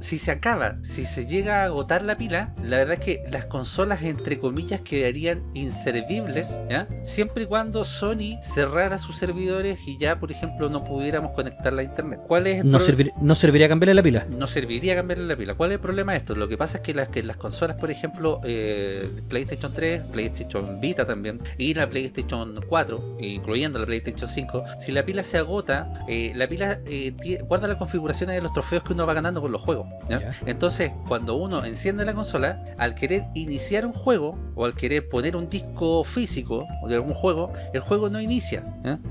si se acaba, si se llega a agotar la pila, la verdad es que las consolas entre comillas quedarían inservibles, ¿ya? Siempre y cuando Sony cerrara sus servidores y ya, por ejemplo, no pudiéramos conectarla a internet. ¿Cuál es el No, servir- no serviría cambiarle la pila. no serviría cambiarle la pila. ¿Cuál es el problema de esto? Lo que pasa es que las, que las consolas, por ejemplo, eh, PlayStation 3, PlayStation Vita también, y la PlayStation 4, incluyendo la PlayStation 5, si la pila se agota, eh, la pila eh, guarda las configuraciones de los trofeos que uno va ganando con los juegos. Entonces, cuando uno enciende la consola, al querer iniciar un juego, o al querer poner un disco físico de algún juego, el juego no inicia.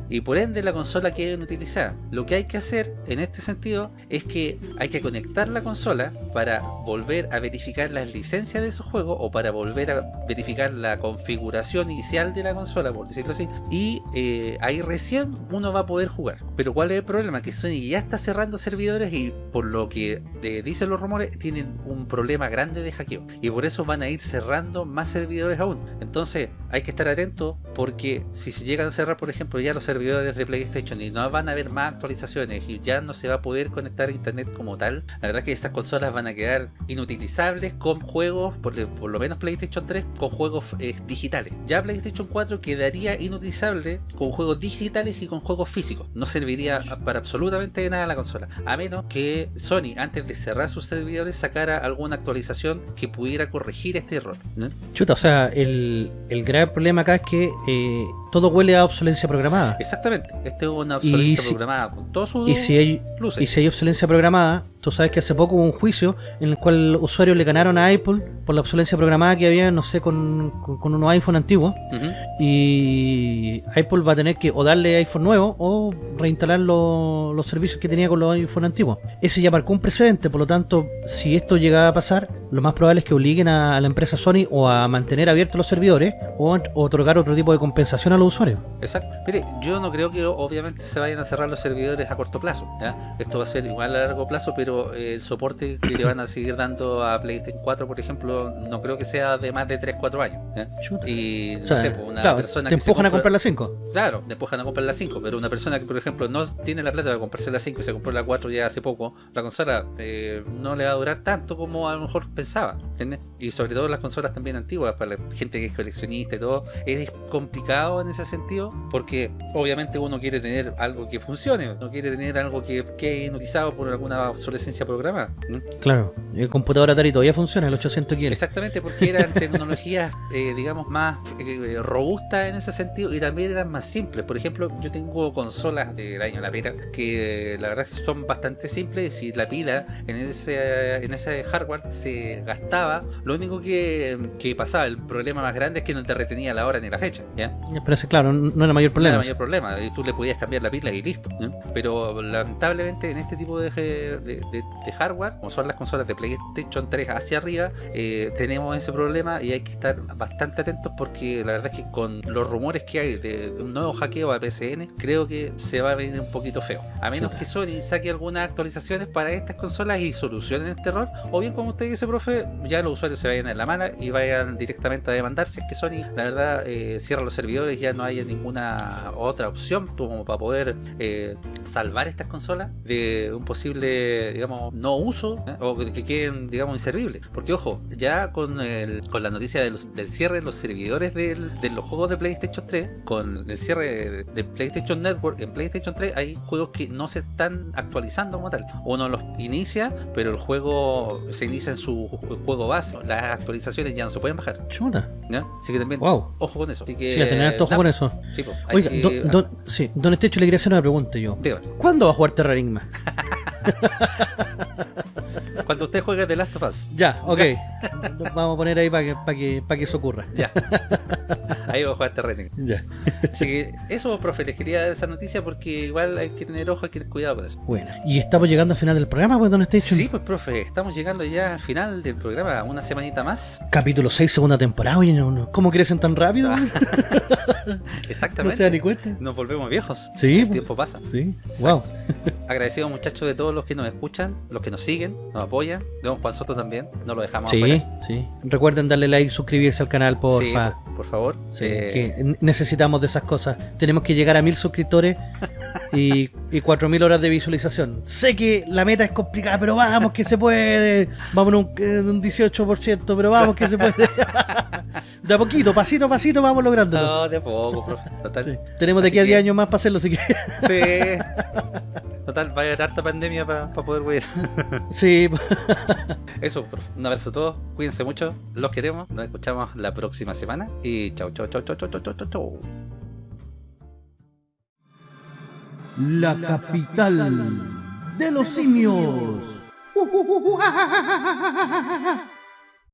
Y por ende la consola queda inutilizada. Lo que hay que hacer en este sentido es que hay que conectar la consola para volver a verificar las licencias de esos juegos o para volver a verificar la configuración inicial de la consola, por decirlo así. Y eh, ahí recién uno va a poder jugar. Pero ¿cuál es el problema? Que Sony ya está cerrando servidores y por lo que eh, dicen los rumores, tienen un problema grande de hackeo. Y por eso van a ir cerrando más servidores aún. Entonces hay que estar atento porque si se llegan a cerrar, por ejemplo, ya los servidores de PlayStation y no van a haber más actualizaciones y ya no se va a poder conectar a internet como tal, la verdad que estas consolas van a quedar inutilizables con juegos, por, por lo menos PlayStation 3, con juegos eh, digitales. Ya PlayStation 4 quedaría inutilizable con juegos digitales y con juegos físicos. No serviría para absolutamente nada la consola. A menos que Sony, antes de cerrar sus servidores, sacara alguna actualización que pudiera corregir este error. ¿no? Chuta, o sea, el, el grave problema acá es que eh, todo huele a obsolencia programada. Exactamente. Este es una obsolescencia si- programada con todos sus Y si hay luces. y si hay obsolencia programada, tú sabes que hace poco hubo un juicio en el cual usuarios le ganaron a Apple por la obsolencia programada que había, no sé, con, con, con unos iPhone antiguos. Y Apple va a tener que o darle iPhone nuevo o reinstalar lo- los servicios que tenía con los iPhone antiguos. Ese ya marcó un precedente, por lo tanto, si esto llegaba a pasar, lo más probable es que obliguen a, a la empresa Sony o a mantener abiertos los servidores o, a- o otorgar otro tipo de compensación a los usuarios. Exacto. Mire, yo no creo que obviamente se vayan a cerrar los servidores a corto plazo. ¿ya? Esto va a ser igual a largo plazo, pero el soporte que le van a seguir dando a PlayStation 4, por ejemplo, no creo que sea de más de 3-4 años. ¿ya? Y no O sea, sé, pues, una claro, persona te que empujan a compra- comprar la 5. Claro, te empujan a comprar la 5, pero una persona que, por ejemplo, no tiene la plata para comprarse la 5 y se compró la 4 ya hace poco, la consola eh, no le va a durar tanto como a lo mejor pensaba, ¿entiendes? Y sobre todo las consolas también antiguas, para la gente que es coleccionista y todo, es complicado en ese sentido, porque obviamente uno quiere tener algo que funcione, no quiere tener algo que quede inutilizado por alguna obsolescencia programada. ¿no? Claro, el computador Atari todavía funciona, el 800 quiere. Exactamente, porque eran (laughs) tecnologías, eh, digamos, más eh, robustas en ese sentido y también eran más simples. Por ejemplo, yo tengo consolas del año La Pera que la verdad son bastante simples. Si la pila en ese, en ese hardware se gastaba, lo único que, que pasaba, el problema más grande es que no te retenía la hora ni la fecha. ¿ya? Pero claro, no no era mayor No problema. era mayor problema, y tú le podías cambiar la pila y listo. ¿no? Pero lamentablemente en este tipo de, de- de- de hardware, como son las consolas de PlayStation 3 hacia arriba, eh, tenemos ese problema y hay que estar bastante atentos porque la verdad es que con los rumores que hay de, un nuevo hackeo a PCN, creo que se va a venir un poquito feo. A menos Sí. que Sony saque algunas actualizaciones para estas consolas y solucionen este error, o bien como usted dice, profe, ya los usuarios se vayan en la mala y vayan directamente a demandar si es que Sony, la verdad, eh, cierra los servidores y ya no haya ninguna otra opción como para poder eh, salvar estas consolas de un posible, digamos, no uso ¿eh? o que que queden, digamos, inservibles. Porque, ojo, ya con, el, con la noticia de los- del cierre de los servidores del- de los juegos de PlayStation 3, con el cierre de, PlayStation Network en PlayStation 3, hay juegos que no se están actualizando como tal. Uno los inicia, pero el juego se inicia en su ju- juego base. Las actualizaciones ya no se pueden bajar. Chuta. ¿ya? Así que también, Wow. ojo con eso. Así que, Sí, a tener harto con eso. sí, pues, Oiga, que- don, don- sí, don Estecho le quería hacer una pregunta yo. Dígame, ¿Cuándo va a jugar Terrarisma? (laughs) (laughs) cuando usted juegue The Last of Us, Ya, ok. (laughs) Vamos a poner ahí para que, para que, para que eso ocurra. ya. Ahí va a jugar terreno. Ya. Así que eso, profe, les quería dar esa noticia porque igual hay que tener ojo, hay que tener cuidado con eso. Bueno, y estamos llegando al final del programa, pues, Don Station. Sí, pues, profe, estamos llegando ya al final del programa, una semanita más. Capítulo 6, segunda temporada. Oye, no, no. ¿cómo crecen tan rápido? Ah, (laughs) no Exactamente. se da ni cuenta. Nos volvemos viejos. Sí, El pues. tiempo pasa. Sí, wow. Agradecido muchachos de todo todos los que nos escuchan, los que nos siguen, nos apoyan. Don Juan Soto también, no lo dejamos Sí, afuera. sí. Recuerden darle like, suscribirse al canal, porfa. Sí, por favor. Sí, Eh, que necesitamos de esas cosas. Tenemos que llegar a mil suscriptores (laughs) y, y cuatro mil horas de visualización. Sé que la meta es complicada, pero vamos que se puede. Vamos en un, un 18%, pero vamos que se puede. (laughs) de a poquito, pasito a pasito, vamos lográndolo. No, de a poco, profe. Total. Sí. Tenemos de aquí a 10 que- años más para hacerlo, así que. Sí. (laughs) Total, va a haber harta pandemia para poder ver. (laughs) sí, (laughs) Eso, un abrazo a todos. Cuídense mucho. Los queremos. Nos escuchamos la próxima semana. Y chau, chau, chau, chau, chau, chau, chau, chau. La capital de los simios. (laughs)